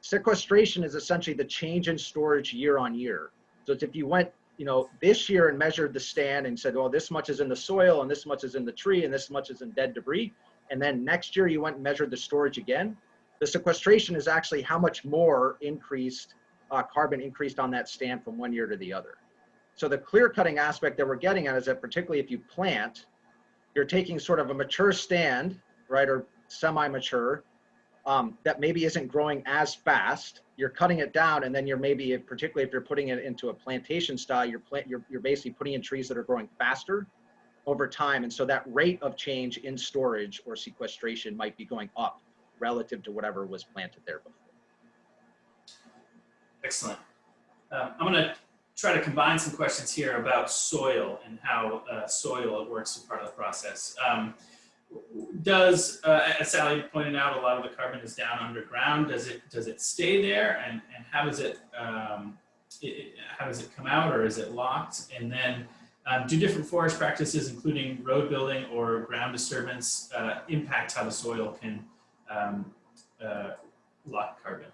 Sequestration is essentially the change in storage year on year. So it's if you went you know this year and measured the stand and said, well, this much is in the soil and this much is in the tree and this much is in dead debris, and then next year you went and measured the storage again the sequestration is actually how much more increased uh, carbon increased on that stand from one year to the other. So the clear cutting aspect that we're getting at is that particularly if you plant, you're taking sort of a mature stand, right, or semi-mature, um, that maybe isn't growing as fast. You're cutting it down, and then you're maybe, particularly if you're putting it into a plantation style, you're plant, you're, you're basically putting in trees that are growing faster over time, and so that rate of change in storage or sequestration might be going up relative to whatever was planted there before. Excellent. Um, I'm going to try to combine some questions here about soil and how uh, soil works as part of the process. Um, does, uh, as Sally pointed out, a lot of the carbon is down underground. Does it does it stay there, and and how does it, um, it how does it come out, or is it locked? And then, um, do different forest practices, including road building or ground disturbance, uh, impact how the soil can um, uh, lock carbon.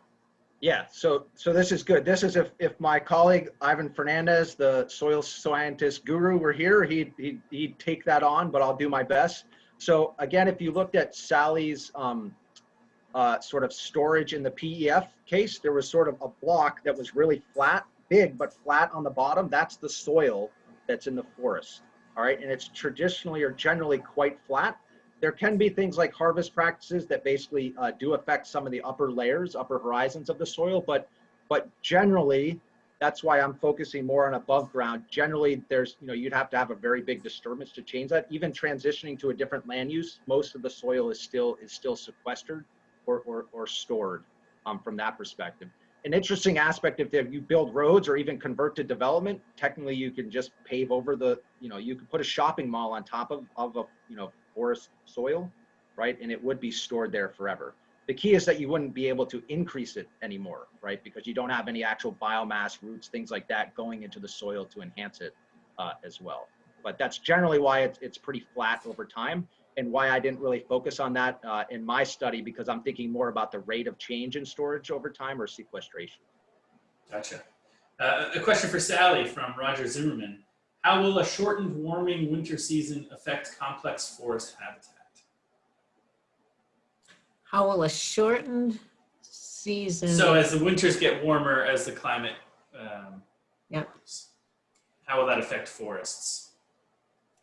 Yeah, so so this is good. This is if if my colleague Ivan Fernandez, the soil scientist guru, were here, he'd he'd, he'd take that on, but I'll do my best. So again, if you looked at Sally's um, uh, sort of storage in the PEF case, there was sort of a block that was really flat, big but flat on the bottom. That's the soil that's in the forest. All right, and it's traditionally or generally quite flat there can be things like harvest practices that basically uh, do affect some of the upper layers, upper horizons of the soil, but but generally, that's why I'm focusing more on above ground. Generally, there's, you know, you'd have to have a very big disturbance to change that. Even transitioning to a different land use, most of the soil is still is still sequestered or, or, or stored um, from that perspective. An interesting aspect if you build roads or even convert to development, technically you can just pave over the, you know, you could put a shopping mall on top of, of a, you know, forest soil, right? And it would be stored there forever. The key is that you wouldn't be able to increase it anymore, right? Because you don't have any actual biomass, roots, things like that going into the soil to enhance it uh, as well. But that's generally why it's, it's pretty flat over time and why I didn't really focus on that uh, in my study because I'm thinking more about the rate of change in storage over time or sequestration. Gotcha. Uh, a question for Sally from Roger Zimmerman. How will a shortened warming winter season affect complex forest habitat? How will a shortened season? So as the winters get warmer, as the climate um, Yep. how will that affect forests?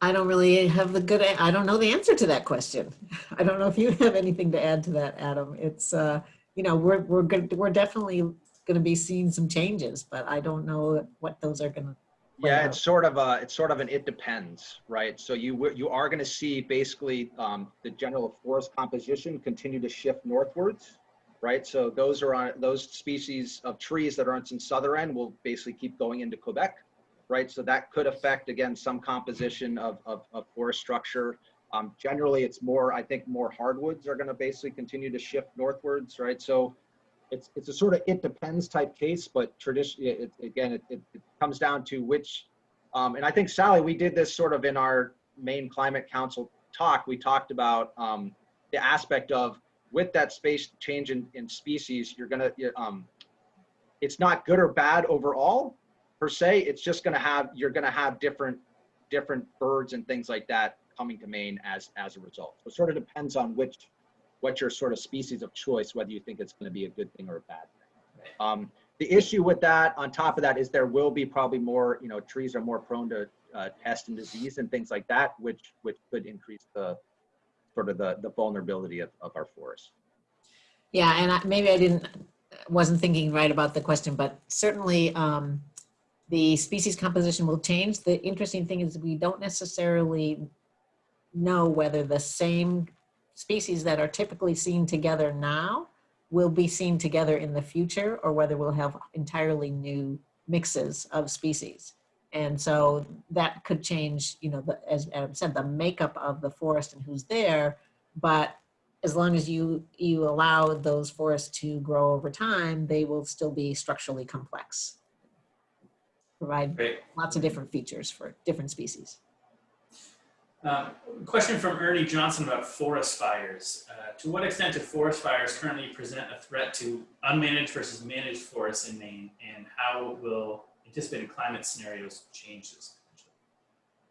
I don't really have the good, I don't know the answer to that question. I don't know if you have anything to add to that, Adam. It's, uh, you know, we're, we're good, we're definitely going to be seeing some changes, but I don't know what those are going to Yeah, it's sort of a, it's sort of an, it depends, right? So you, you are gonna see basically, um, the general forest composition continue to shift northwards, right? So those are on, those species of trees that aren't in southern end will basically keep going into Quebec, right? So that could affect, again, some composition of, of, of forest structure. Um, generally, it's more, I think more hardwoods are gonna basically continue to shift northwards, right? So it's, it's a sort of it depends type case, but tradition, it, again, it, it it comes down to which, um, and I think Sally, we did this sort of in our Maine climate council talk. We talked about, um, the aspect of with that space change in, in species, you're gonna, um, it's not good or bad overall per se. It's just gonna have, you're gonna have different, different birds and things like that coming to Maine as, as a result. So it sort of depends on which, what your sort of species of choice, whether you think it's gonna be a good thing or a bad thing. Um, the issue with that, on top of that, is there will be probably more, you know, trees are more prone to, uh, pest and disease and things like that, which, which could increase the, sort of the, the vulnerability of, of our forests. Yeah, and I, maybe I didn't, wasn't thinking right about the question, but certainly um, the species composition will change. The interesting thing is we don't necessarily know whether the same species that are typically seen together now will be seen together in the future or whether we'll have entirely new mixes of species. And so that could change, you know, the, as Adam said, the makeup of the forest and who's there. But as long as you you allow those forests to grow over time, they will still be structurally complex. Provide Great. lots of different features for different species. Um, question from Ernie Johnson about forest fires. Uh, to what extent do forest fires currently present a threat to unmanaged versus managed forests in Maine, and how will anticipated climate scenarios change this?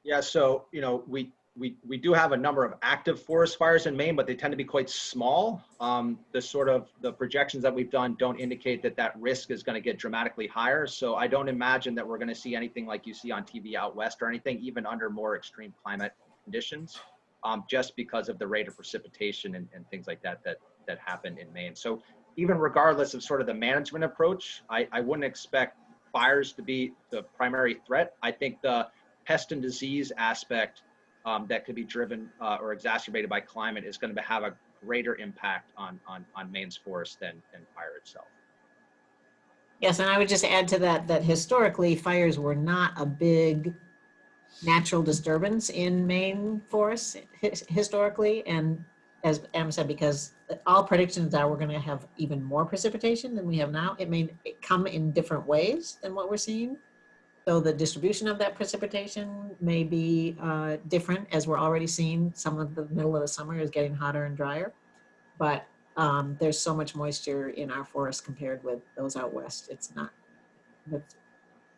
Yeah, so, you know, we, we, we do have a number of active forest fires in Maine, but they tend to be quite small. Um, the sort of, the projections that we've done don't indicate that that risk is gonna get dramatically higher. So I don't imagine that we're gonna see anything like you see on TV out west or anything, even under more extreme climate conditions, um, just because of the rate of precipitation and, and things like that, that, that happen in Maine. So even regardless of sort of the management approach, I, I wouldn't expect fires to be the primary threat. I think the pest and disease aspect um, that could be driven uh, or exacerbated by climate is going to have a greater impact on on on Maine's forest than than fire itself. Yes, and I would just add to that that historically fires were not a big natural disturbance in Maine forests historically. And as Em said, because all predictions are we're going to have even more precipitation than we have now. It may come in different ways than what we're seeing. So the distribution of that precipitation may be uh, different as we're already seeing. Some of the middle of the summer is getting hotter and drier. But um, there's so much moisture in our forests compared with those out west. It's not, it's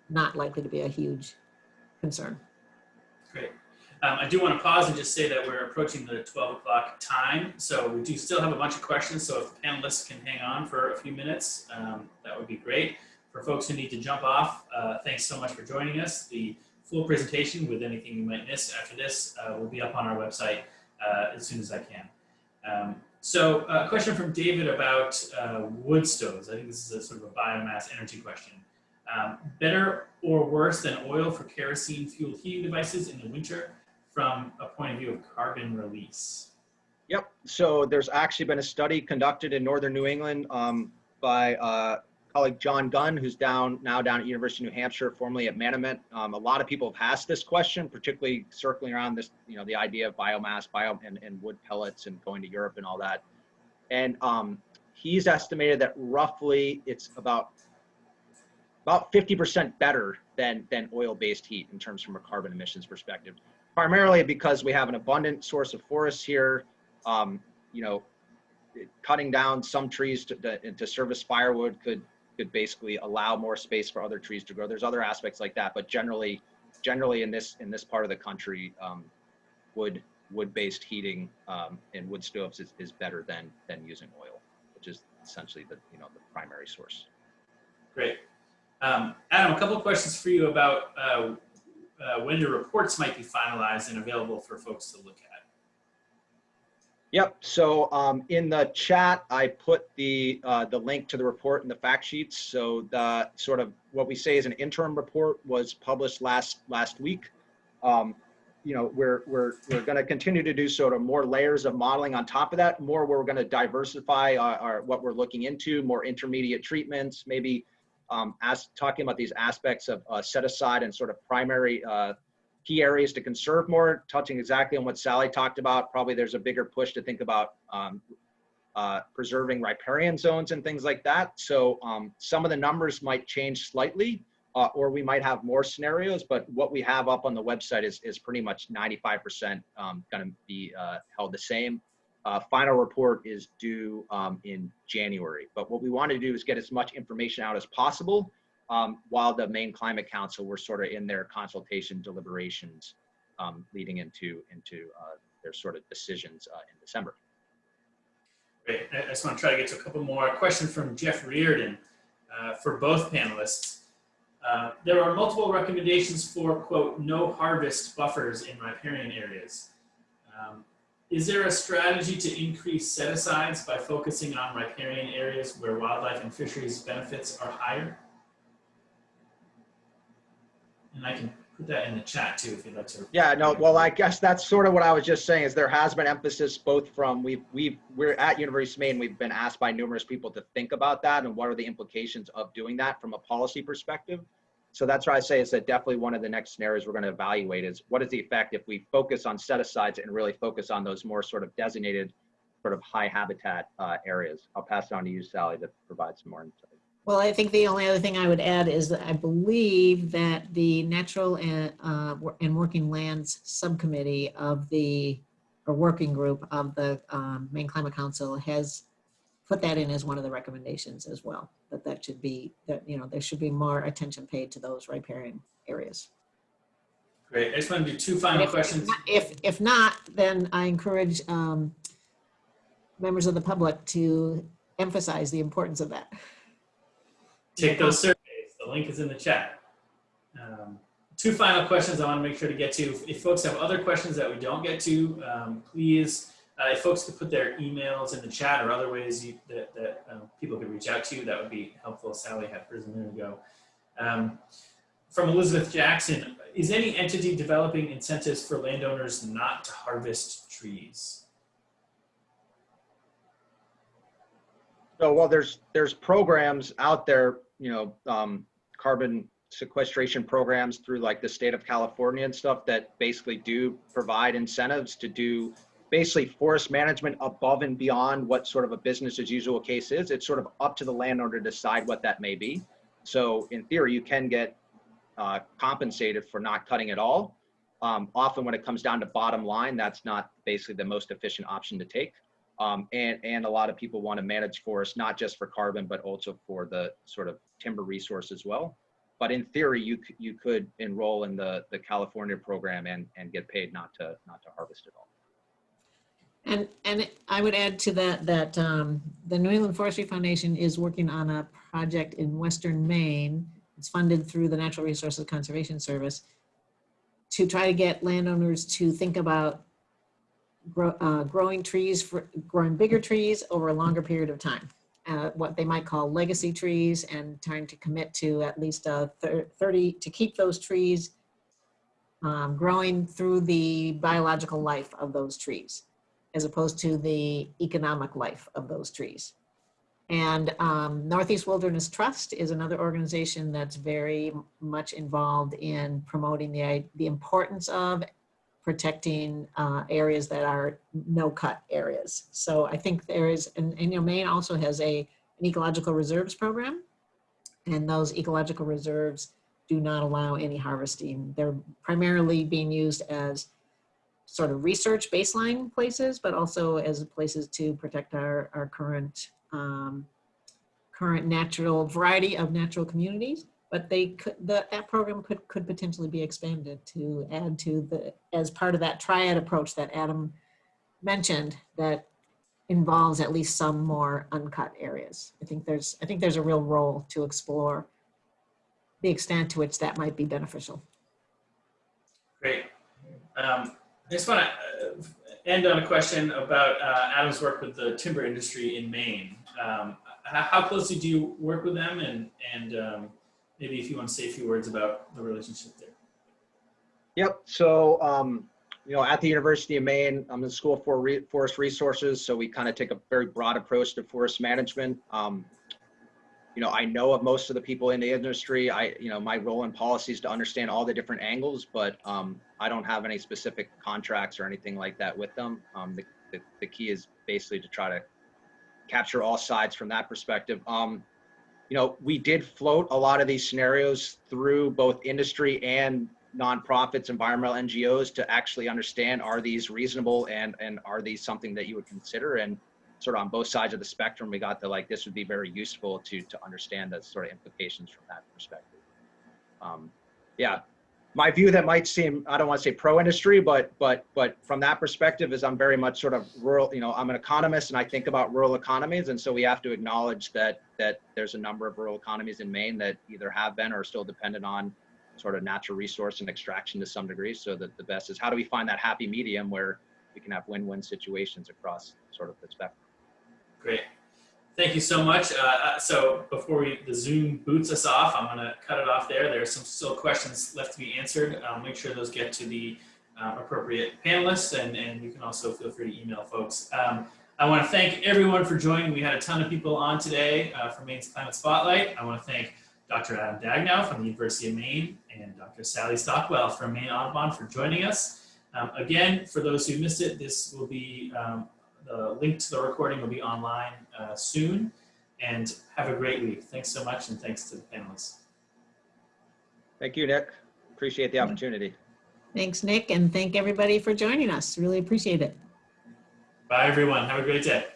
not likely to be a huge concern. Great. Um, I do want to pause and just say that we're approaching the 12 o'clock time, so we do still have a bunch of questions. So if the panelists can hang on for a few minutes, um, that would be great. For folks who need to jump off, uh, thanks so much for joining us. The full presentation with anything you might miss after this uh, will be up on our website uh, as soon as I can. Um, so a question from David about uh, wood stoves. I think this is a sort of a biomass energy question. Um, better or worse than oil for kerosene fueled heating devices in the winter from a point of view of carbon release? Yep. So there's actually been a study conducted in northern New England um, by uh, colleague John Gunn, who's down now down at University of New Hampshire, formerly at Manomet. Um, a lot of people have asked this question, particularly circling around this, you know, the idea of biomass, bio and, and wood pellets, and going to Europe and all that. And um, he's estimated that roughly it's about about 50% better than than oil-based heat in terms from a carbon emissions perspective. Primarily because we have an abundant source of forests here. Um, you know, cutting down some trees to, to, to service firewood could could basically allow more space for other trees to grow. There's other aspects like that, but generally, generally in this in this part of the country, um, wood wood-based heating um, and wood stoves is, is better than than using oil, which is essentially the you know the primary source. Great. Um, Adam, a couple of questions for you about uh, uh, when your reports might be finalized and available for folks to look at. Yep. So um, in the chat, I put the uh, the link to the report and the fact sheets. So the sort of what we say is an interim report was published last last week. Um, you know, we're we're we're going to continue to do sort of more layers of modeling on top of that. More, we're going to diversify our, our what we're looking into. More intermediate treatments, maybe um, as talking about these aspects of uh, set aside and sort of primary uh, key areas to conserve more, touching exactly on what Sally talked about. Probably there's a bigger push to think about um, uh, preserving riparian zones and things like that. So um, some of the numbers might change slightly, uh, or we might have more scenarios, but what we have up on the website is, is pretty much 95% um, going to be uh, held the same. Uh, final report is due um, in January, but what we want to do is get as much information out as possible um, while the Maine climate council were sort of in their consultation deliberations um, leading into, into uh, their sort of decisions uh, in December. Great. I just want to try to get to a couple more. A question from Jeff Reardon uh, for both panelists. Uh, there are multiple recommendations for, quote, no harvest buffers in riparian areas. Um, is there a strategy to increase set asides by focusing on riparian areas where wildlife and fisheries benefits are higher? And I can put that in the chat too if you'd like to. Yeah, no, well, I guess that's sort of what I was just saying is there has been emphasis both from, we've, we've, we're at University of Maine, we've been asked by numerous people to think about that and what are the implications of doing that from a policy perspective. So that's why I say is that definitely one of the next scenarios we're going to evaluate is what is the effect if we focus on set asides and really focus on those more sort of designated sort of high habitat uh, areas. I'll pass it on to you, Sally, to provide some more insight. Well, I think the only other thing I would add is that I believe that the Natural and, uh, and Working Lands Subcommittee of the, or working group of the um, Maine Climate Council has put that in as one of the recommendations as well, that that should be, that, you know, there should be more attention paid to those riparian areas. Great. I just want to do two final if- questions. If, if not, then I encourage um, members of the public to emphasize the importance of that. take those surveys. The link is in the chat. Um, two final questions I want to make sure to get to. If, if folks have other questions that we don't get to, um, please, if folks could put their emails in the chat or other ways you, that, that um, people could reach out to you, that would be helpful. Sally had hers a minute ago. Um, from Elizabeth Jackson, is any entity developing incentives for landowners not to harvest trees? So, well, there's, there's programs out there, you know, um, carbon sequestration programs through like the state of California and stuff that basically do provide incentives to do basically forest management above and beyond what sort of a business as usual case is. It's sort of up to the landowner to decide what that may be. So in theory, you can get uh, compensated for not cutting at all. Um, often when it comes down to bottom line, that's not basically the most efficient option to take. Um, and, and a lot of people want to manage forests, not just for carbon, but also for the sort of timber resource as well. But in theory, you, you could enroll in the, the California program and, and get paid not to, not to harvest at all. And, and I would add to that, that um, the New England Forestry Foundation is working on a project in Western Maine. It's funded through the Natural Resources Conservation Service to try to get landowners to think about grow, uh, growing trees, for growing bigger trees over a longer period of time. Uh, what they might call legacy trees and trying to commit to at least uh, thir- 30, to keep those trees um, growing through the biological life of those trees as opposed to the economic life of those trees. And um, Northeast Wilderness Trust is another organization that's very much involved in promoting the, the importance of protecting uh, areas that are no-cut areas. So I think there is, and, and you know, Maine also has a, an ecological reserves program. And those ecological reserves do not allow any harvesting. They're primarily being used as sort of research baseline places, but also as places to protect our, our current, um, current natural variety of natural communities. But they could, that, that program could, could potentially be expanded to add to the, as part of that triad approach that Adam mentioned that involves at least some more uncut areas. I think there's, I think there's a real role to explore the extent to which that might be beneficial. Great. Um, I just want to end on a question about uh, Adam's work with the timber industry in Maine. Um, how, how closely do you work with them, and and um, maybe if you want to say a few words about the relationship there. Yep. So, um, you know, at the University of Maine, I'm in the School for Re- Forest Resources, so we kind of take a very broad approach to forest management. Um, you know, I know of most of the people in the industry. I, you know, my role in policy is to understand all the different angles, but um, I don't have any specific contracts or anything like that with them. Um, the, the, the key is basically to try to capture all sides from that perspective. Um, you know, we did float a lot of these scenarios through both industry and nonprofits, environmental NGOs to actually understand are these reasonable and and are these something that you would consider and sort of on both sides of the spectrum we got the like this would be very useful to to understand the sort of implications from that perspective. Um, yeah, my view that might seem I don't want to say pro industry but but but from that perspective is I'm very much sort of rural you know I'm an economist and I think about rural economies and so we have to acknowledge that that there's a number of rural economies in Maine that either have been or are still dependent on sort of natural resource and extraction to some degree. So that the best is how do we find that happy medium where we can have win-win situations across sort of the spectrum. Great. Thank you so much. Uh, Uh, so before we, the Zoom boots us off, I'm going to cut it off there. There are some still questions left to be answered. I'll make sure those get to the uh, appropriate panelists and, and you can also feel free to email folks. Um, I want to thank everyone for joining. We had a ton of people on today uh, for Maine's Climate Spotlight. I want to thank Dr. Adam Daigneault from the University of Maine and Dr. Sally Stockwell from Maine Audubon for joining us. Um, again, for those who missed it, this will be, um, the link to the recording will be online uh, soon. And have a great week. Thanks so much and thanks to the panelists. Thank you, Nick. Appreciate the opportunity. Thanks, Nick, and thank everybody for joining us. Really appreciate it. Bye, everyone. Have a great day.